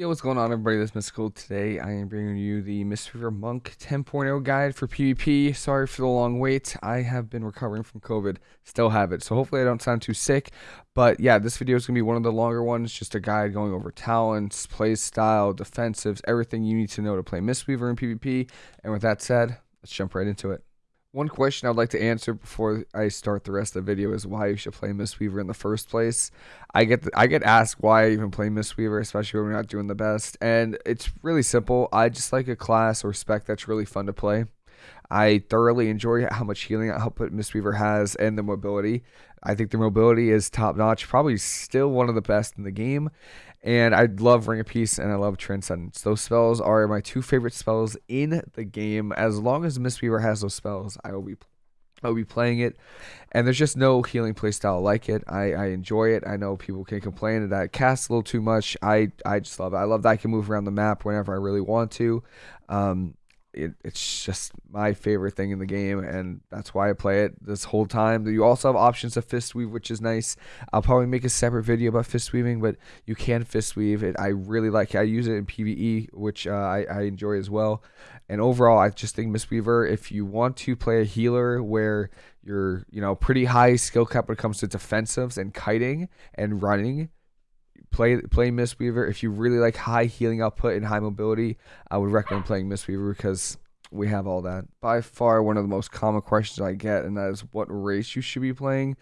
Yo, what's going on, everybody? This is Mystical. Today, I am bringing you the Mistweaver Monk 10.0 guide for PvP. Sorry for the long wait. I have been recovering from COVID. Still have it. So hopefully I don't sound too sick. But yeah, this video is going to be one of the longer ones. Just a guide going over talents, play style, defensives, everything you need to know to play Mistweaver in PvP. And with that said, let's jump right into it. One question I'd like to answer before I start the rest of the video is why you should play Mistweaver in the first place. I get the, I get asked why I even play Mistweaver, especially when we're not doing the best, and it's really simple. I just like a class or spec that's really fun to play. I thoroughly enjoy how much healing output Mistweaver has and the mobility. I think the mobility is top notch, probably still one of the best in the game. And I love Ring of Peace and I love Transcendence. Those spells are my two favorite spells in the game. As long as Mistweaver has those spells, I will be I'll be playing it, and there's just no healing playstyle like it. I, I enjoy it. I know people can complain that it casts a little too much. I I just love it. I love that I can move around the map whenever I really want to. Um, it, it's just my favorite thing in the game, and that's why I play it this whole time. You also have options of fist weave, which is nice. I'll probably make a separate video about fist weaving, but you can fist weave it. I really like. It. I use it in PVE, which uh, I, I enjoy as well. And overall, I just think Mistweaver, if you want to play a healer where you're, you know, pretty high skill cap when it comes to defensives and kiting and running, play play Mistweaver. If you really like high healing output and high mobility, I would recommend playing Mistweaver because we have all that. By far, one of the most common questions I get, and that is what race you should be playing.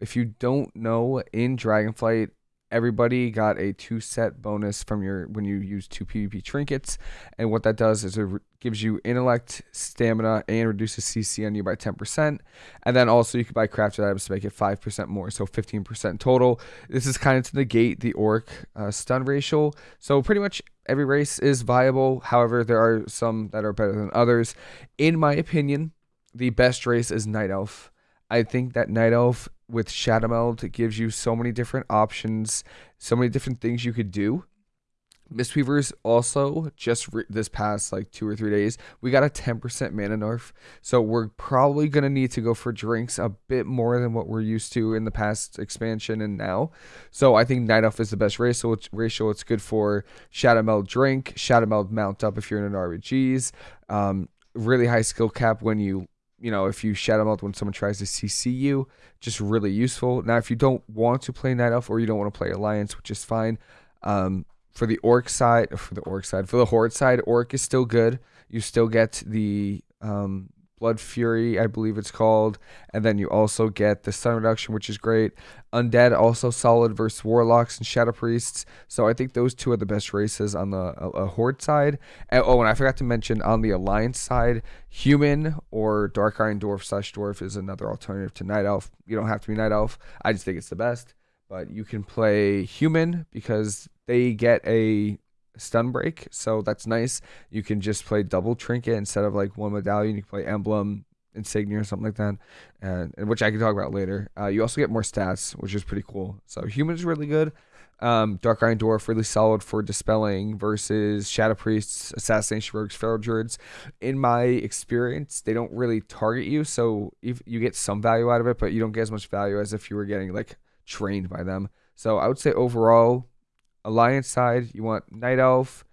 If you don't know, in Dragonflight, everybody got a two set bonus from your when you use two PvP trinkets, and what that does is it gives you intellect, stamina, and reduces CC on you by 10%. And then also you can buy crafted items to make it 5% more, so 15% total. This is kind of to negate the orc uh, stun ratio. So pretty much every race is viable. However, there are some that are better than others. In my opinion, the best race is Night Elf. I think that Night Elf with shadow Shadowmeld gives you so many different options, so many different things you could do. Mistweavers also just re- this past like two or three days, we got a 10% mana nerf. So we're probably going to need to go for drinks a bit more than what we're used to in the past expansion and now. So I think Night Elf is the best ratio. It's, ratio. it's good for Shadowmeld drink, Shadowmeld mount up if you're in an RBGs. Um, really high skill cap when you you know, if you Shadowmeld when someone tries to CC you, just really useful. Now, if you don't want to play Night Elf or you don't want to play Alliance, which is fine, um, for the Orc side, for the Orc side, for the Horde side, Orc is still good. You still get the um, Blood Fury, I believe it's called. And then you also get the stun reduction, which is great. Undead also solid versus Warlocks and Shadow Priests. So I think those two are the best races on the uh, Horde side. And, oh, and I forgot to mention on the Alliance side, Human or Dark Iron Dwarf slash Dwarf is another alternative to Night Elf. You don't have to be Night Elf. I just think it's the best. But you can play Human because they get a stun break, so that's nice. You can just play double trinket instead of like one medallion. You can play emblem, insignia, or something like that, and, and which I can talk about later. Uh, you also get more stats, which is pretty cool. So human is really good. Um, Dark Iron Dwarf really solid for dispelling versus Shadow Priests, Assassination Rogues, Feral Druids. In my experience, they don't really target you, so if you get some value out of it, but you don't get as much value as if you were getting like trained by them. So I would say overall, Alliance side, you want Night Elf,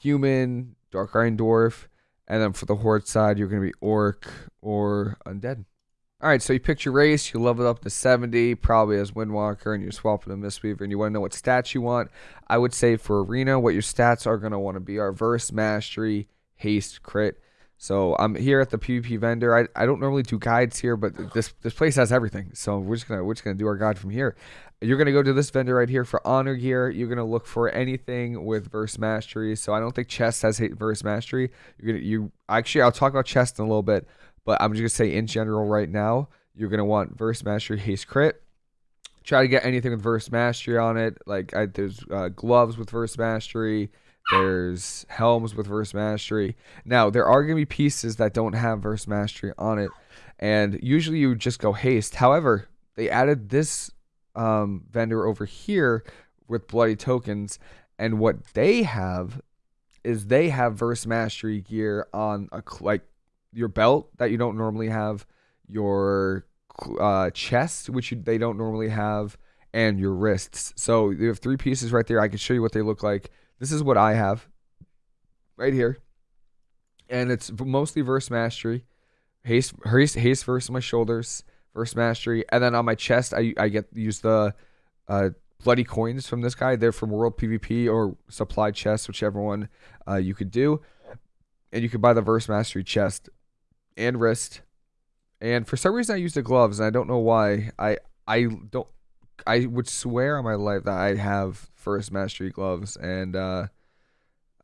Human, Dark Iron Dwarf, and then for the Horde side, you're going to be Orc or Undead. All right, so you picked your race, you level up to 70, probably as Windwalker, and you're swapping a Mistweaver, and you want to know what stats you want. I would say for Arena, what your stats are going to want to be are Verse, Mastery, Haste, Crit. So I'm here at the PvP vendor. I, I don't normally do guides here, but this this place has everything. So we're just gonna we're just gonna do our guide from here. You're gonna go to this vendor right here for honor gear. You're gonna look for anything with verse mastery. So I don't think chest has verse mastery. You're gonna you actually I'll talk about chest in a little bit, but I'm just gonna say in general right now you're gonna want verse mastery haste crit. Try to get anything with verse mastery on it. Like I, there's uh, gloves with verse mastery. There's helms with verse mastery. Now, there are going to be pieces that don't have verse mastery on it. And usually you just go haste. However, they added this um, vendor over here with bloody tokens. And what they have is they have verse mastery gear on a like your belt that you don't normally have, your uh, chest which you, they don't normally have, and your wrists. So you have three pieces right there. I can show you what they look like. This is what I have right here, and it's mostly verse mastery, haste, haste, haste verse on my shoulders, verse mastery, and then on my chest I I get use the uh, bloody coins from this guy. They're from World PvP or Supply Chest, whichever one uh, you could do, and you could buy the verse mastery chest and wrist. And for some reason, I use the gloves, and I don't know why. I I don't. I would swear on my life that I have verse mastery gloves, and uh,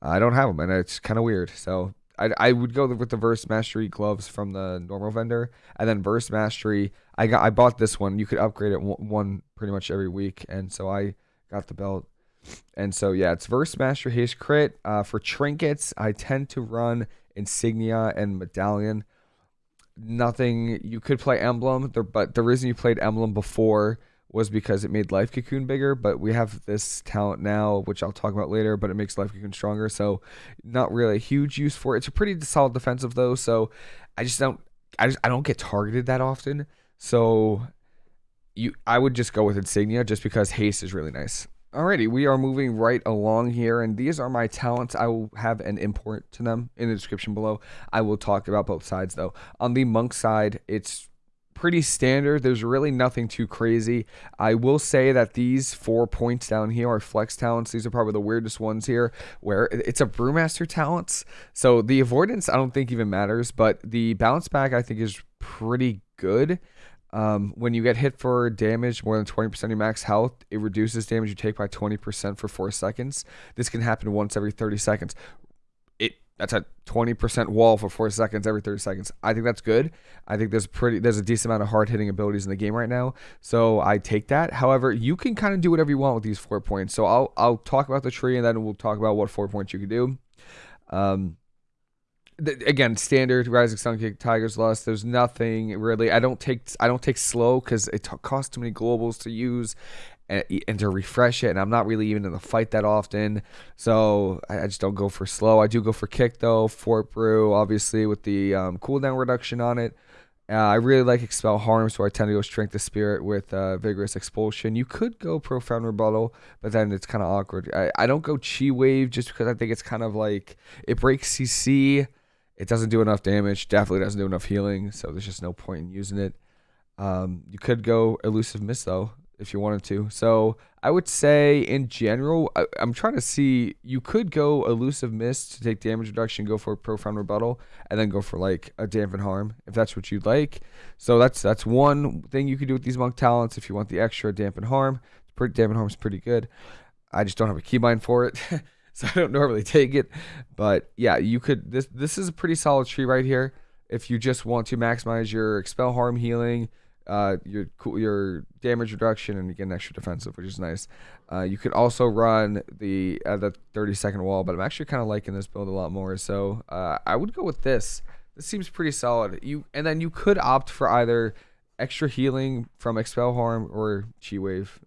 I don't have them, and it's kind of weird. So I, I would go with the Verse Mastery gloves from the normal vendor, and then Verse Mastery. I got I bought this one. You could upgrade it one pretty much every week, and so I got the belt. And so yeah, it's Verse Mastery Haste Crit. Uh, for trinkets, I tend to run Insignia and Medallion. Nothing. You could play Emblem, but the reason you played Emblem before was because it made Life Cocoon bigger, but we have this talent now, which I'll talk about later, but it makes Life Cocoon stronger, so not really a huge use for it. It's a pretty solid defensive though, so I just don't I just I don't get targeted that often. So you I would just go with Insignia just because haste is really nice. Alrighty, we are moving right along here, and these are my talents. I will have an import to them in the description below. I will talk about both sides though. On the monk side, it's pretty standard. There's really nothing too crazy. I will say that these four points down here are flex talents. These are probably the weirdest ones here, where it's a brewmaster talents. So the avoidance I don't think even matters, but the bounce back I think is pretty good. Um, when you get hit for damage more than 20% of your max health, it reduces damage you take by 20% for 4 seconds. This can happen once every 30 seconds that's a 20% wall for four seconds every 30 seconds. I think that's good. I think there's pretty there's a decent amount of hard hitting abilities in the game right now. So I take that. However, you can kind of do whatever you want with these four points. So I'll I'll talk about the tree and then we'll talk about what four points you can do. Um th- again, standard Rising Sun Kick, Tiger's Lust. There's nothing really. I don't take I don't take slow because it t- costs too many globals to use, and, and to refresh it. And I'm not really even in the fight that often, so I, I just don't go for slow. I do go for kick though. Fort Brew, obviously, with the um, cooldown reduction on it. Uh, I really like Expel Harm, so I tend to go Strength of Spirit with uh, Vigorous Expulsion. You could go Profound Rebuttal, but then it's kind of awkward. I, I don't go Chi Wave just because I think it's kind of like it breaks CC. It doesn't do enough damage. Definitely doesn't do enough healing, so there's just no point in using it. Um, you could go Elusive Mist though if you wanted to. So I would say in general, I, am trying to see. You could go elusive mist to take damage reduction, go for a profound rebuttal, and then go for like a dampen harm if that's what you'd like. So that's that's one thing you could do with these monk talents if you want the extra dampen harm. Pretty dampen harm is pretty good. I just don't have a keybind for it. so I don't normally take it, but yeah, you could. This this is a pretty solid tree right here. If you just want to maximize your expel harm healing, uh, your your damage reduction, and you get an extra defensive, which is nice. Uh, you could also run the uh, the 30 second wall, but I'm actually kind of liking this build a lot more. So uh, I would go with this. This seems pretty solid. You and then you could opt for either extra healing from expel harm or chi wave.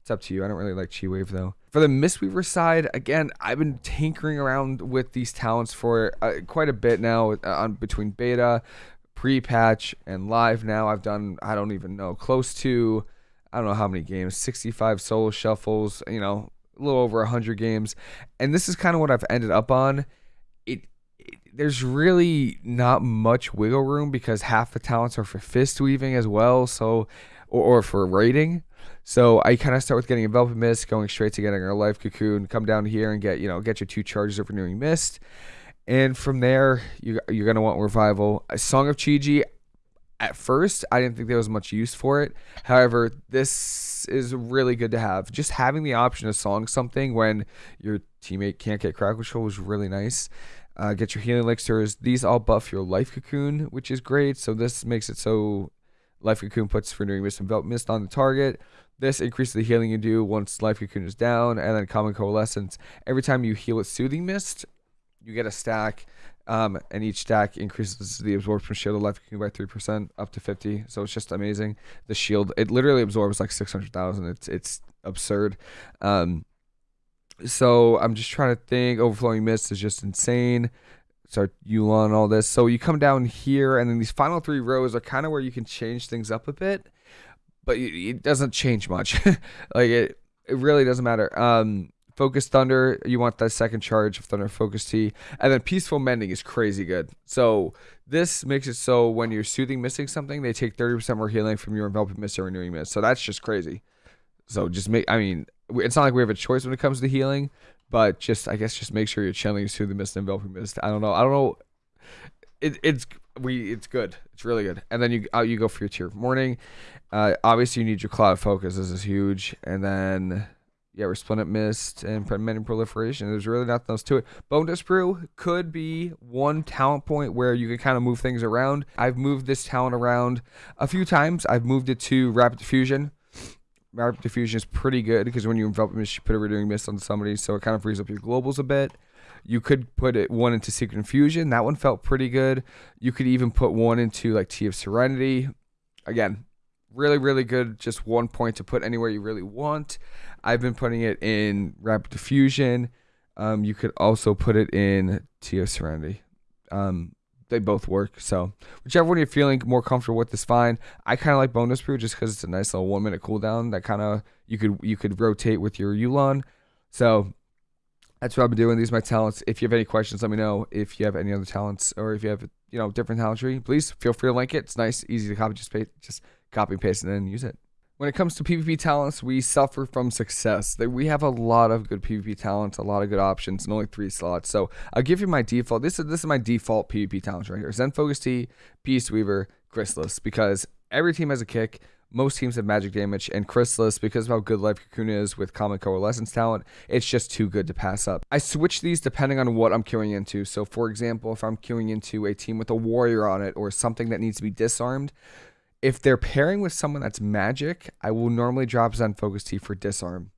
It's up to you. I don't really like chi wave though. For the Mistweaver side, again, I've been tinkering around with these talents for uh, quite a bit now uh, on between beta, pre-patch and live now i've done i don't even know close to i don't know how many games 65 solo shuffles you know a little over 100 games. And this is kind of what i've ended up on. It, it, there's really not much wiggle room because half the talents are for fist weaving as well so or, or for raiding so I kind of start with getting Enveloping Mist, going straight to getting our Life Cocoon, come down here and get, you know, get your two charges of Renewing Mist. And from there, you, you're going to want Revival. A Song of Chi-Ji, at first, I didn't think there was much use for it. However, this is really good to have. Just having the option to song something when your teammate can't get crack control was really nice. Uh, get your healing elixirs. These all buff your life cocoon, which is great. So this makes it so life cocoon puts renewing mist and belt mist on the target. This increases the healing you do once life cocoon is down, and then Calming Coalescence. Every time you heal with soothing mist, you get a stack, um, and each stack increases the absorption shield of life by three percent up to fifty. So it's just amazing. The shield it literally absorbs like six hundred thousand. It's it's absurd. Um, so I'm just trying to think. Overflowing mist is just insane. Start Yu'lon all this. So you come down here, and then these final three rows are kind of where you can change things up a bit, but it doesn't change much. like it, it really doesn't matter. Um, Focused Thunder, you want that second charge of Thunder Focus Tea. And then Peaceful Mending is crazy good. So this makes it so when you're soothing missing something, they take 30% more healing from your enveloping mist or renewing mist. So that's just crazy. So just make, I mean, it's not like we have a choice when it comes to healing, but just, I guess, just make sure you're channeling soothing mist and enveloping mist. I don't know. I don't know. It, it's we it's good. It's really good. And then you out you go for your tear of morning. Uh, obviously you need your cloud focus. This is huge. And then yeah, resplendent mist and mending proliferation. There's really nothing else to it. Bone brew could be one talent point where you can kind of move things around. I've moved this talent around a few times. I've moved it to rapid diffusion. Rapid diffusion is pretty good because when you envelop mist, you put a renewing mist on somebody, so it kind of frees up your globals a bit. You could put it one into Secret Infusion. That one felt pretty good. You could even put one into like Tea of Serenity. Again, really, really good. Just one point to put anywhere you really want. I've been putting it in Rapid Diffusion. Um, you could also put it in of Serenity. Um, they both work. So whichever one you're feeling more comfortable with is fine. I kind of like Bone Dust Brew just because it's a nice little one minute cooldown that kind of you could you could rotate with your Yu'lon. So that's what I've been doing. These are my talents. If you have any questions, let me know. If you have any other talents or if you have you know different talent tree, please feel free to link it. It's nice, easy to copy. Just paste, just copy paste and then use it. When it comes to PvP talents, we suffer from success. We have a lot of good PvP talents, a lot of good options, and only three slots. So I'll give you my default. This is this is my default PvP talents right here: Zen Focus Tea, Peace Weaver, Chrysalis, because every team has a kick. Most teams have magic damage, and Chrysalis, because of how good Life Cocoon is with Calming Coalescence talent, it's just too good to pass up. I switch these depending on what I'm queuing into. So, for example, if I'm queuing into a team with a warrior on it or something that needs to be disarmed, if they're pairing with someone that's magic, I will normally drop Zen Focus Tea for disarm.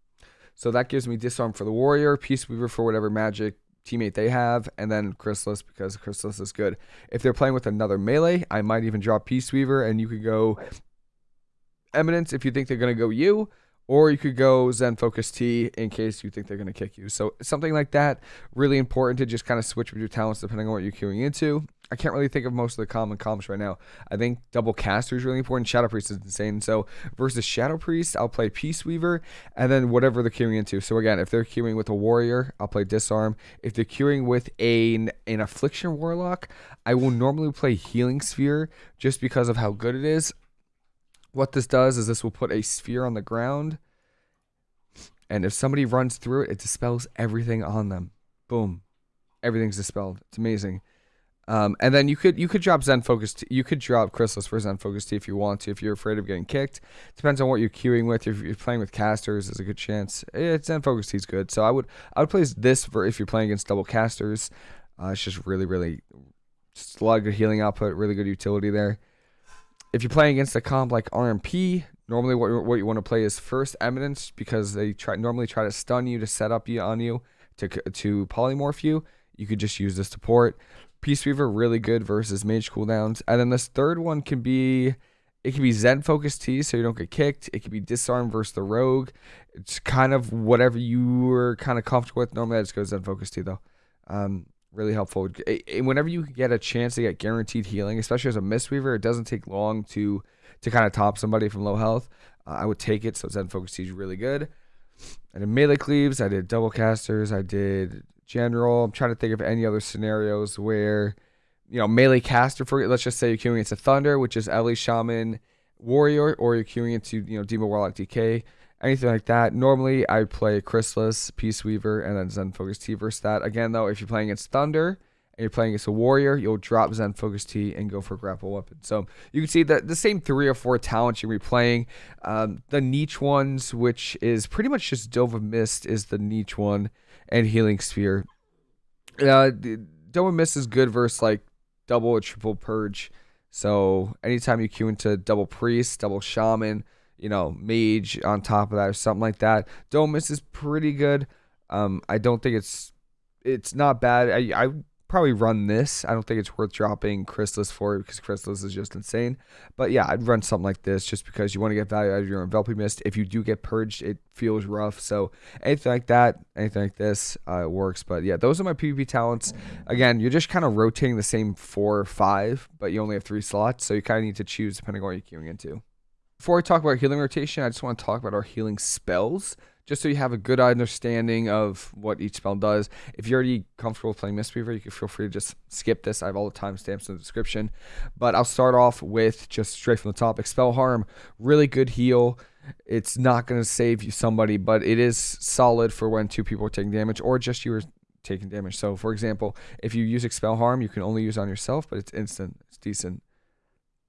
So that gives me disarm for the warrior, Peace Weaver for whatever magic teammate they have, and then Chrysalis because Chrysalis is good. If they're playing with another melee, I might even drop Peace Weaver and you could go Eminence if you think they're going to go you, or you could go Zen Focus Tea in case you think they're going to kick you. So something like that, really important to just kind of switch with your talents depending on what you're queuing into. I can't really think of most of the common comps right now. I think Double Caster is really important. Shadow Priest is insane. So versus Shadow Priest, I'll play Peace Weaver, and then whatever they're queuing into. So again, if they're queuing with a Warrior, I'll play Disarm. If they're queuing with a, an Affliction Warlock, I will normally play Healing Sphere just because of how good it is. What this does is this will put a sphere on the ground. And if somebody runs through it, it dispels everything on them. Boom. Everything's dispelled. It's amazing. Um, and then you could you could drop Zen Focus. T- you could drop Chrysalis for Zen Focus Tea if you want to. If you're afraid of getting kicked, depends on what you're queuing with. If you're playing with casters, there's a good chance. It's Zen Focus Tea is good. So I would I would place this for if you're playing against double casters. Uh, it's just really really just a lot of good healing output, really good utility there if you're playing against a comp like RMP, normally what, what you want to play is first Eminence because they try normally try to stun you to set up you on you to to polymorph you. You could just use this to port. Peace Weaver really good versus mage cooldowns, and then this third one can be it can be Zen Focus Tea so you don't get kicked. It can be Disarm versus the Rogue. It's kind of whatever you are kind of comfortable with. Normally I just go Zen Focus Tea though. Um, really helpful. Whenever you get a chance to get guaranteed healing, especially as a Mistweaver, it doesn't take long to to kind of top somebody from low health. Uh, I would take it. So Zen Focus is really good. I did melee cleaves. I did double casters. I did general. I'm trying to think of any other scenarios where, you know, melee caster for let's just say you're queuing into Thunder, which is Ele Shaman Warrior, or you're queuing into you know Demon Warlock DK anything like that. Normally, I play Chrysalis, Peace Weaver, and then Zen Focus Tea versus that. Again, though, if you're playing against Thunder and you're playing against a Warrior, you'll drop Zen Focus Tea and go for Grapple Weapon. So you can see that the same three or four talents you'll be playing. Um, the niche ones, which is pretty much just Dome of Mist, is the niche one, and Healing Sphere. Uh, Dome of Mist is good versus like double or triple Purge. So anytime you queue into double Priest, double Shaman, you know, mage on top of that or something like that. Domus is pretty good. Um, I don't think it's it's not bad. I I probably run this. I don't think it's worth dropping Chrysalis for because Chrysalis is just insane. But yeah, I'd run something like this just because you want to get value out of your enveloping mist. If you do get purged, it feels rough. So anything like that, anything like this, uh, works. But yeah, those are my PvP talents. Again, you're just kind of rotating the same four or five, but you only have three slots, so you kind of need to choose depending on what you're queuing into. Before I talk about healing rotation, I just want to talk about our healing spells. just so you have a good understanding of what each spell does. If you're already comfortable playing Mistweaver, you can feel free to just skip this. I have all the timestamps in the description. But I'll start off with just straight from the top. Expel Harm, really good heal. It's not going to save you somebody, but it is solid for when two people are taking damage or just you are taking damage. So, for example, if you use Expel Harm, you can only use on yourself, but it's instant. It's decent,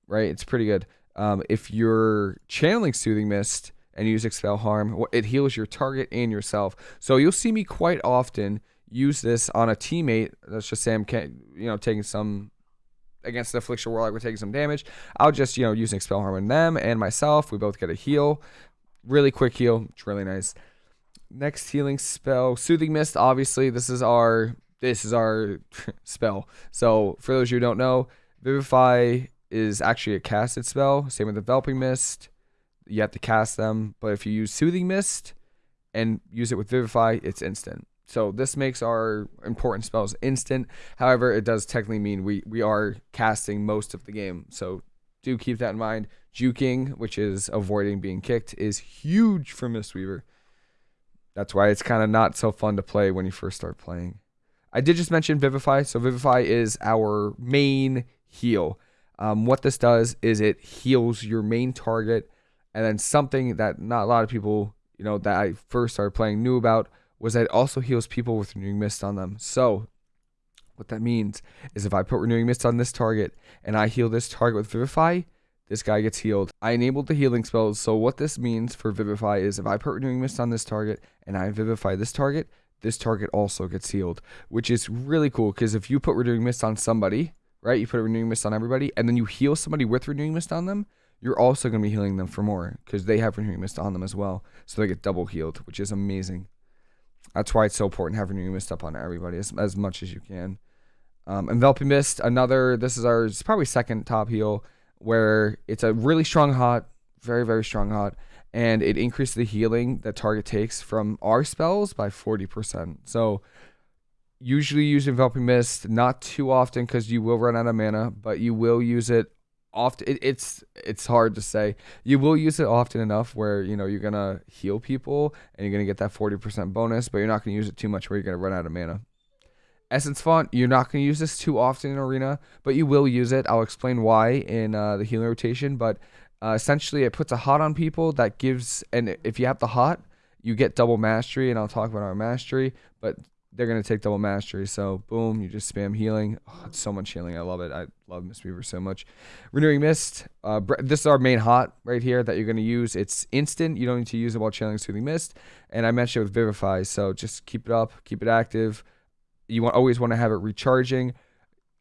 right? It's pretty good. Um, if you're channeling Soothing Mist, and use expel harm. It heals your target and yourself. So you'll see me quite often use this on a teammate. Let's just say I'm, you know, taking some against the affliction warlock. We're taking some damage. I'll just, you know, use expel harm on them and myself. We both get a heal. Really quick heal. It's really nice. Next healing spell, soothing mist. Obviously, this is our this is our spell. So for those who don't know, vivify is actually a casted spell. Same with enveloping mist you have to cast them. But if you use Soothing Mist and use it with Vivify, it's instant. So this makes our important spells instant. However, it does technically mean we, we are casting most of the game. So do keep that in mind. Juking, which is avoiding being kicked, is huge for Mistweaver. That's why it's kind of not so fun to play when you first start playing. I did just mention Vivify. So Vivify is our main heal. Um, what this does is it heals your main target and then something that not a lot of people, you know, that I first started playing knew about was that it also heals people with renewing mist on them. So what that means is if I put renewing mist on this target and I heal this target with vivify, this guy gets healed. I enabled the healing spells. So what this means for vivify is if I put renewing mist on this target and I vivify this target, this target also gets healed, which is really cool because if you put renewing mist on somebody, right, you put a renewing mist on everybody, and then you heal somebody with renewing mist on them, you're also going to be healing them for more because they have renewing mist on them as well. So they get double healed, which is amazing. That's why it's so important have renewing mist up on everybody as, as much as you can. Um, enveloping mist, another. This is our. Probably second top heal where it's a really strong hot, very very strong hot, and it increases the healing that target takes from our spells by forty percent. So usually use enveloping mist not too often because you will run out of mana, but you will use it often it, it's it's hard to say. You will use it often enough where you know you're gonna heal people and you're gonna get that 40% bonus but you're not gonna use it too much where you're gonna run out of mana. Essence font you're not gonna use this too often in arena but you will use it. I'll explain why in uh, the healing rotation but uh, essentially it puts a hot on people that gives and if you have the hot you get double mastery and i'll talk about our mastery but they're gonna take double mastery. So boom, you just spam healing. Oh, it's so much healing. I love it. I love Mistweaver so much. Renewing Mist. Uh, this is our main hot right here that you're gonna use. It's instant. You don't need to use it while channeling Soothing Mist. And I mentioned it with Vivify. So just keep it up, keep it active. You want always want to have it recharging.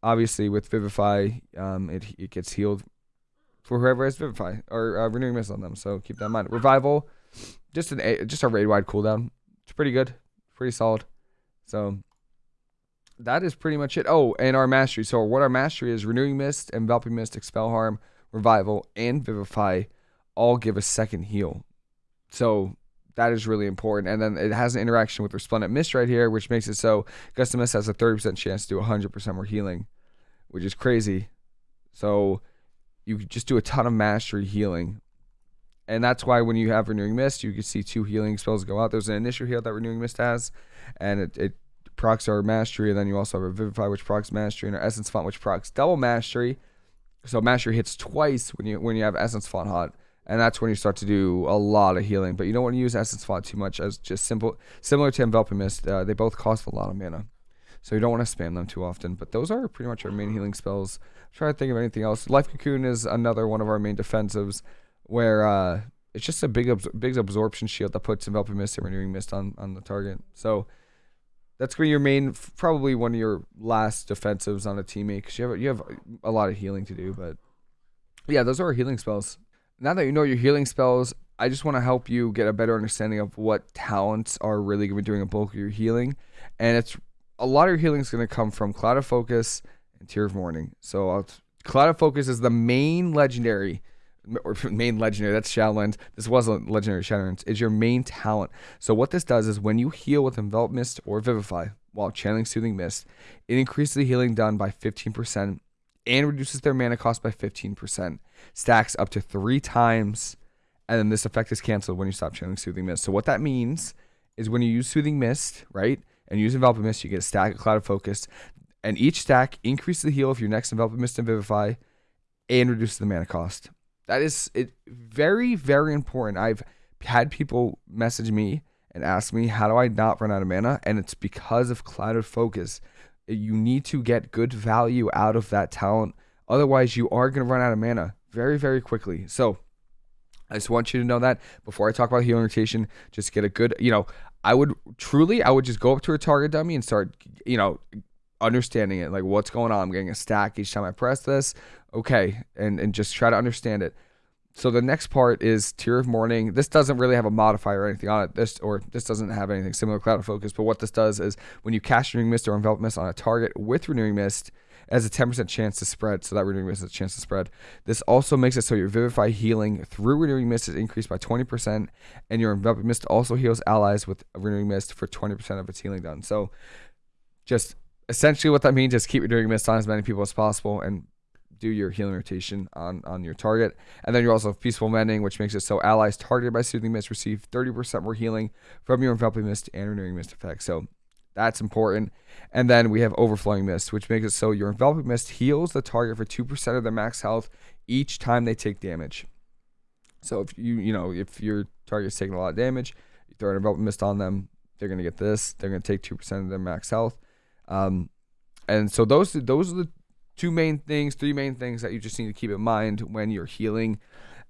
Obviously, with Vivify, um, it it gets healed for whoever has Vivify or uh, Renewing Mist on them. So keep that in mind. Revival, just an just a raid wide cooldown. It's pretty good, pretty solid. So that is pretty much it. Oh, and our mastery. So what our mastery is renewing mist, enveloping mist, expel harm, revival, and vivify all give a second heal. So that is really important. And then it has an interaction with resplendent mist right here, which makes it so gust of mist has a 30% chance to do 100% more healing, which is crazy. So you just do a ton of mastery healing. And that's why when you have renewing mist, you can see two healing spells go out. There's an initial heal that renewing mist has, and it, it procs are mastery, and then you also have a Vivify, which procs mastery, and our Essence Font, which procs double mastery. So mastery hits twice when you when you have Essence Font hot, and that's when you start to do a lot of healing. But you don't want to use Essence Font too much, as just simple similar to Enveloping Mist. Uh, they both cost a lot of mana, so you don't want to spam them too often. But those are pretty much our main healing spells. I'm trying to think of anything else. Life Cocoon is another one of our main defensives, where uh, it's just a big big absorption shield that puts Enveloping Mist and Renewing Mist on on the target. So that's gonna be your main, probably one of your last defensives on a teammate because you have you have a lot of healing to do. But yeah, those are our healing spells. Now that you know your healing spells, I just want to help you get a better understanding of what talents are really gonna be doing a bulk of your healing, and it's a lot of your healing is gonna come from Cloud of Focus and Tear of Morning. So I'll, Cloud of Focus is the main legendary or main legendary, that's Shadowlands. This was a legendary Shadowlands, is your main talent. So what this does is when you heal with Envelop Mist or Vivify while channeling Soothing Mist, it increases the healing done by 15% and reduces their mana cost by 15%. Stacks up to three times and then this effect is canceled when you stop channeling Soothing Mist. So what that means is when you use Soothing Mist, right, and use Enveloping Mist, you get a stack of Clouded Focus, and each stack increases the heal of your next Enveloping Mist and Vivify, and reduces the mana cost. That is it. Very very important. I've had people message me and ask me how do I not run out of mana, and it's because of Cloud of Focus. You need to get good value out of that talent, otherwise you are going to run out of mana very very quickly. So I just want you to know that before I talk about healing rotation, just get a good, you know, I would truly, I would just go up to a target dummy and start, you know, understanding it, like what's going on. I'm getting a stack each time I press this. Okay. And, and just try to understand it. So the next part is Tear of Morning. This doesn't really have a modifier or anything on it. This or this doesn't have anything similar to Cloud of Focus. But what this does is when you cast Renewing Mist or Envelop Mist on a target with Renewing Mist, has a 10% chance to spread, so that renewing mist has a chance to spread. This also makes it so your Vivify healing through renewing mist is increased by 20%, and your enveloping mist also heals allies with renewing mist for 20% of its healing done. So, just essentially what that means is keep renewing mist on as many people as possible and do your healing rotation on on your target. And then you also have peaceful mending, which makes it so allies targeted by soothing mist receive 30% more healing from your enveloping mist and renewing mist effect. So that's important. And then we have overflowing mist, which makes it so your enveloping mist heals the target for 2% of their max health each time they take damage. So if you, you know, if your target's taking a lot of damage, you throw an enveloping mist on them, they're going to get this. They're going to take 2% of their max health. Um, and so those, those are the two main things, three main things that you just need to keep in mind when you're healing.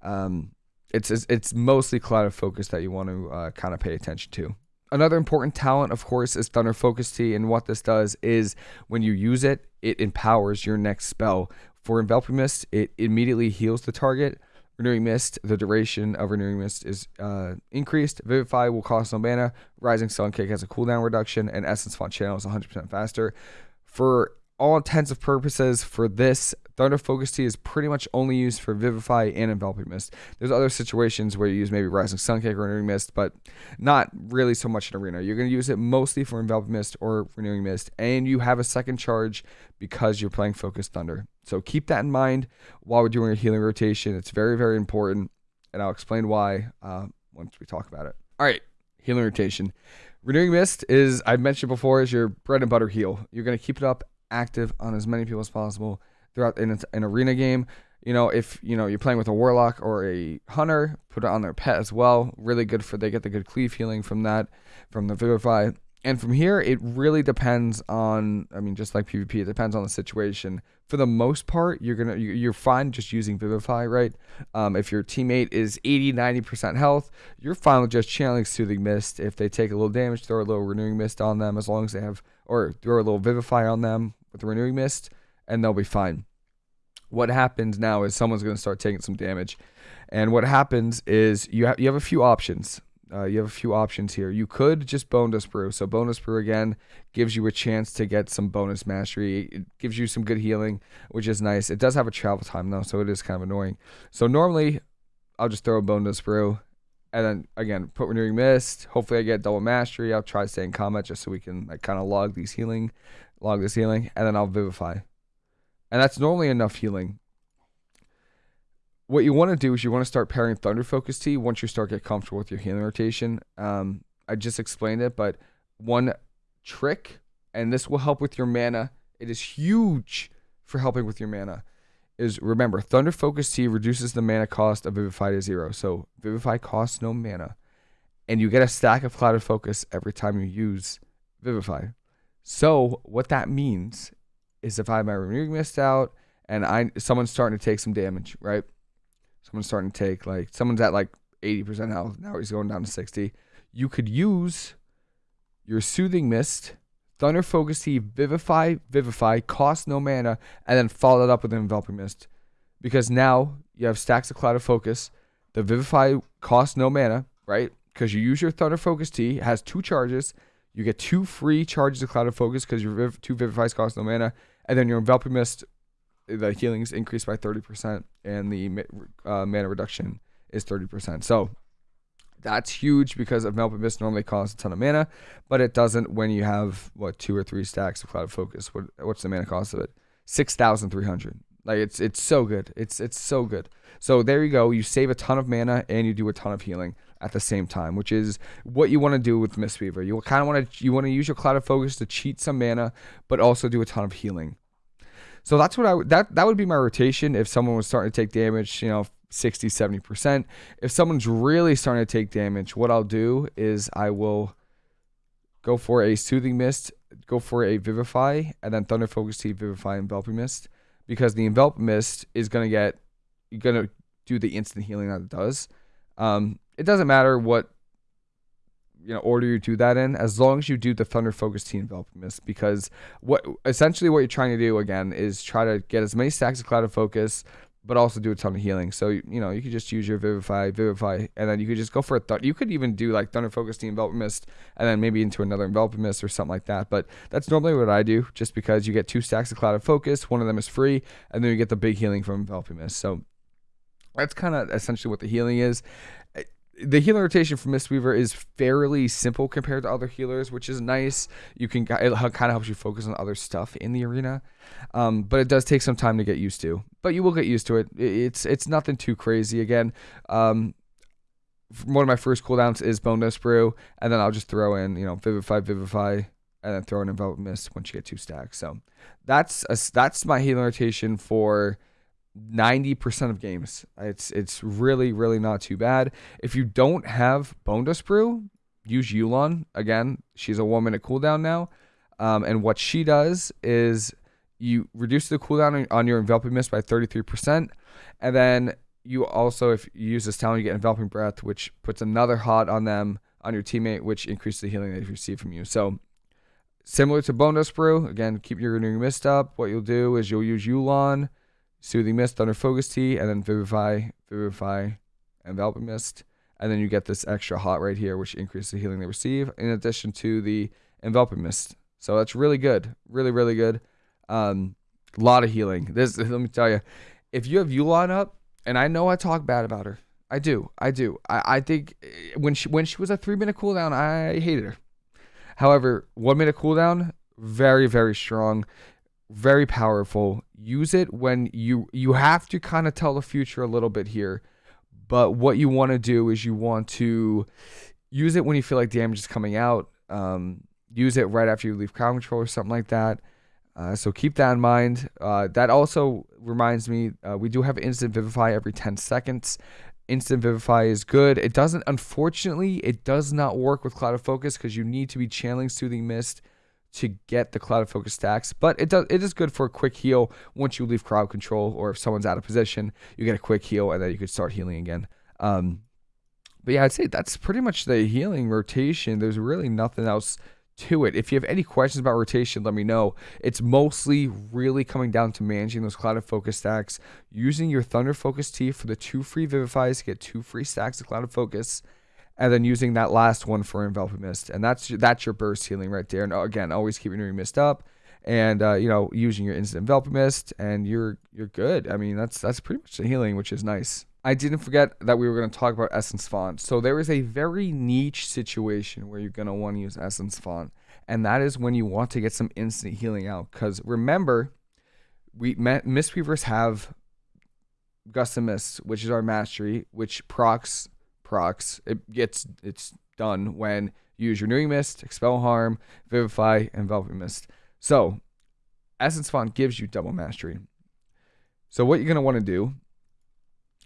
Um, it's, it's mostly cloud of focus that you want to uh, kind of pay attention to. Another important talent, of course, is Thunder Focus Tea. and what this does is when you use it, it empowers your next spell. For Enveloping Mist, it immediately heals the target. Renewing Mist, the duration of Renewing Mist is uh, increased. Vivify will cost no mana. Rising Sun Kick has a cooldown reduction, and Essence Font Channel is 100% faster. For all intents and purposes, for this, Thunder Focus Tea is pretty much only used for Vivify and Enveloping Mist. There's other situations where you use maybe Rising Sunkick or Renewing Mist, but not really so much in Arena. You're going to use it mostly for Enveloping Mist or Renewing Mist, and you have a second charge because you're playing Focused Thunder. So keep that in mind while we're doing a healing rotation. It's very, very important, and I'll explain why uh, once we talk about it. All right, healing rotation. Renewing Mist is, I've mentioned before, is your bread and butter heal. You're going to keep it up active on as many people as possible throughout in an arena game. You know, if you know you're playing with a warlock or a hunter, put it on their pet as well. Really good for they get the good cleave healing from that, from the vivify. And from here, it really depends on. I mean, just like PvP, it depends on the situation. For the most part, you're gonna you're fine just using vivify, right? Um, if your teammate is 80, 90 percent health, you're fine with just channeling soothing mist. If they take a little damage, throw a little renewing mist on them, as long as they have, or throw a little vivify on them with renewing mist and they'll be fine. What happens now is someone's going to start taking some damage. And what happens is you have you have a few options. Uh, you have a few options here. You could just Bone Dust Brew. So Bone Dust Brew again gives you a chance to get some bonus mastery. It gives you some good healing, which is nice. It does have a travel time though, so it is kind of annoying. So normally I'll just throw a Bone Dust Brew and then again put renewing mist. Hopefully I get double mastery. I'll try staying stay combat just so we can like kind of log these healing, log this healing, and then I'll vivify and that's normally enough healing. What you want to do is you want to start pairing Thunder Focus Tea once you start get comfortable with your healing rotation. Um, I just explained it, but one trick, and this will help with your mana. It is huge for helping with your mana. Is remember Thunder Focus Tea reduces the mana cost of Vivify to zero. So Vivify costs no mana, and you get a stack of Clouded Focus every time you use Vivify. So what that means is if I have my renewing mist out and I someone's starting to take some damage, right? Someone's starting to take like someone's at like 80% health. Now he's going down to 60. You could use your soothing mist, thunder focus tea, vivify, vivify, cost no mana, and then follow that up with an enveloping mist. Because now you have stacks of cloud of focus. The vivify costs no mana, right? Because you use your thunder focus tea, has two charges. You get two free charges of cloud of focus because your viv- two vivifies cost no mana and then your enveloping mist, the healing is increased by 30%, and the uh, mana reduction is 30%. So that's huge because enveloping mist normally costs a ton of mana, but it doesn't when you have what two or three stacks of cloud of focus. What what's the mana cost of it? Six thousand three hundred. Like it's it's so good. It's it's so good. So there you go. You save a ton of mana and you do a ton of healing at the same time, which is what you want to do with Mistweaver. You kind of want to you want to use your Cloud of Focus to cheat some mana, but also do a ton of healing. So that's what I that that would be my rotation if someone was starting to take damage, you know, 60, 70%. If someone's really starting to take damage, what I'll do is I will go for a Soothing Mist, go for a Vivify, and then Thunder Focus Tea, Vivify, Enveloping Mist. Because the Envelop Mist is going to get, you're going to do the instant healing that it does. Um, it doesn't matter what you know order you do that in as long as you do the thunder focus team mist because what essentially what you're trying to do again is try to get as many stacks of cloud of focus but also do a ton of healing. So you know you could just use your Vivify, Vivify, and then you could just go for a th- You could even do like Thunder Focus, team Enveloping Mist, and then maybe into another Enveloping Mist or something like that. But that's normally what I do, just because you get two stacks of Cloud of Focus, one of them is free, and then you get the big healing from Enveloping Mist. So that's kind of essentially what the healing is the healing rotation for Mistweaver is fairly simple compared to other healers, which is nice. You can it kind of helps you focus on other stuff in the arena, um, but it does take some time to get used to. But you will get used to it. It's it's nothing too crazy. Again, um, one of my first cooldowns is Bone Dust Brew, and then I'll just throw in you know Vivify, Vivify, and then throw in Envelop Mist once you get two stacks. So that's a, that's my healing rotation for 90% of games. It's it's really really not too bad. If you don't have Bone Dust Brew, use Yu'lon. Again, she's a 1 minute cooldown now. Um, and what she does is you reduce the cooldown on your enveloping mist by 33%. And then you also, if you use this talent, you get enveloping breath, which puts another hot on them, on your teammate, which increases the healing you receive from you. So similar to Bone Dust Brew, again, keep your renewing mist up. What you'll do is you'll use Yu'lon Soothing Mist, Thunder Focus Tea, and then Vivify, Vivify, Enveloping Mist. And then you get this extra hot right here, which increases the healing they receive, in addition to the Enveloping Mist. So that's really good. Really, really good. Um, a lot of healing. This let me tell you, if you have Yu'lon up, and I know I talk bad about her. I do. I do. I, I think eh, when she when she was a three minute cooldown, I hated her. However, one minute cooldown, very, very strong very powerful. Use it when you you have to kind of tell the future a little bit here. But what you want to do is you want to use it when you feel like damage is coming out. Um, use it right after you leave crowd control or something like that. Uh, so keep that in mind. Uh, that also reminds me, uh, we do have instant vivify every 10 seconds. Instant vivify is good. It doesn't, unfortunately, it does not work with cloud of focus because you need to be channeling soothing mist to get the cloud of focus stacks, but it does it is good for a quick heal once you leave crowd control or if someone's out of position, you get a quick heal and then you can start healing again. Um, but yeah, I'd say that's pretty much the healing rotation. There's really nothing else to it. If you have any questions about rotation, let me know. It's mostly really coming down to managing those cloud of focus stacks, using your thunder focus tea for the two free vivifies to get two free stacks of cloud of focus and then using that last one for enveloping mist, and that's that's your burst healing right there. And again, always keeping your mist up, and uh, you know using your instant enveloping mist, and you're you're good. I mean, that's that's pretty much the healing, which is nice. I didn't forget that we were going to talk about Essence Font. So there is a very niche situation where you're going to want to use Essence Font, and that is when you want to get some instant healing out. Because remember, we Mistweavers have Gust Mist, which is our mastery, which procs procs. It gets it's done when you use Renewing Mist, Expel Harm, Vivify, and Enveloping Mist. So Essence Font gives you double mastery. So what you're gonna want to do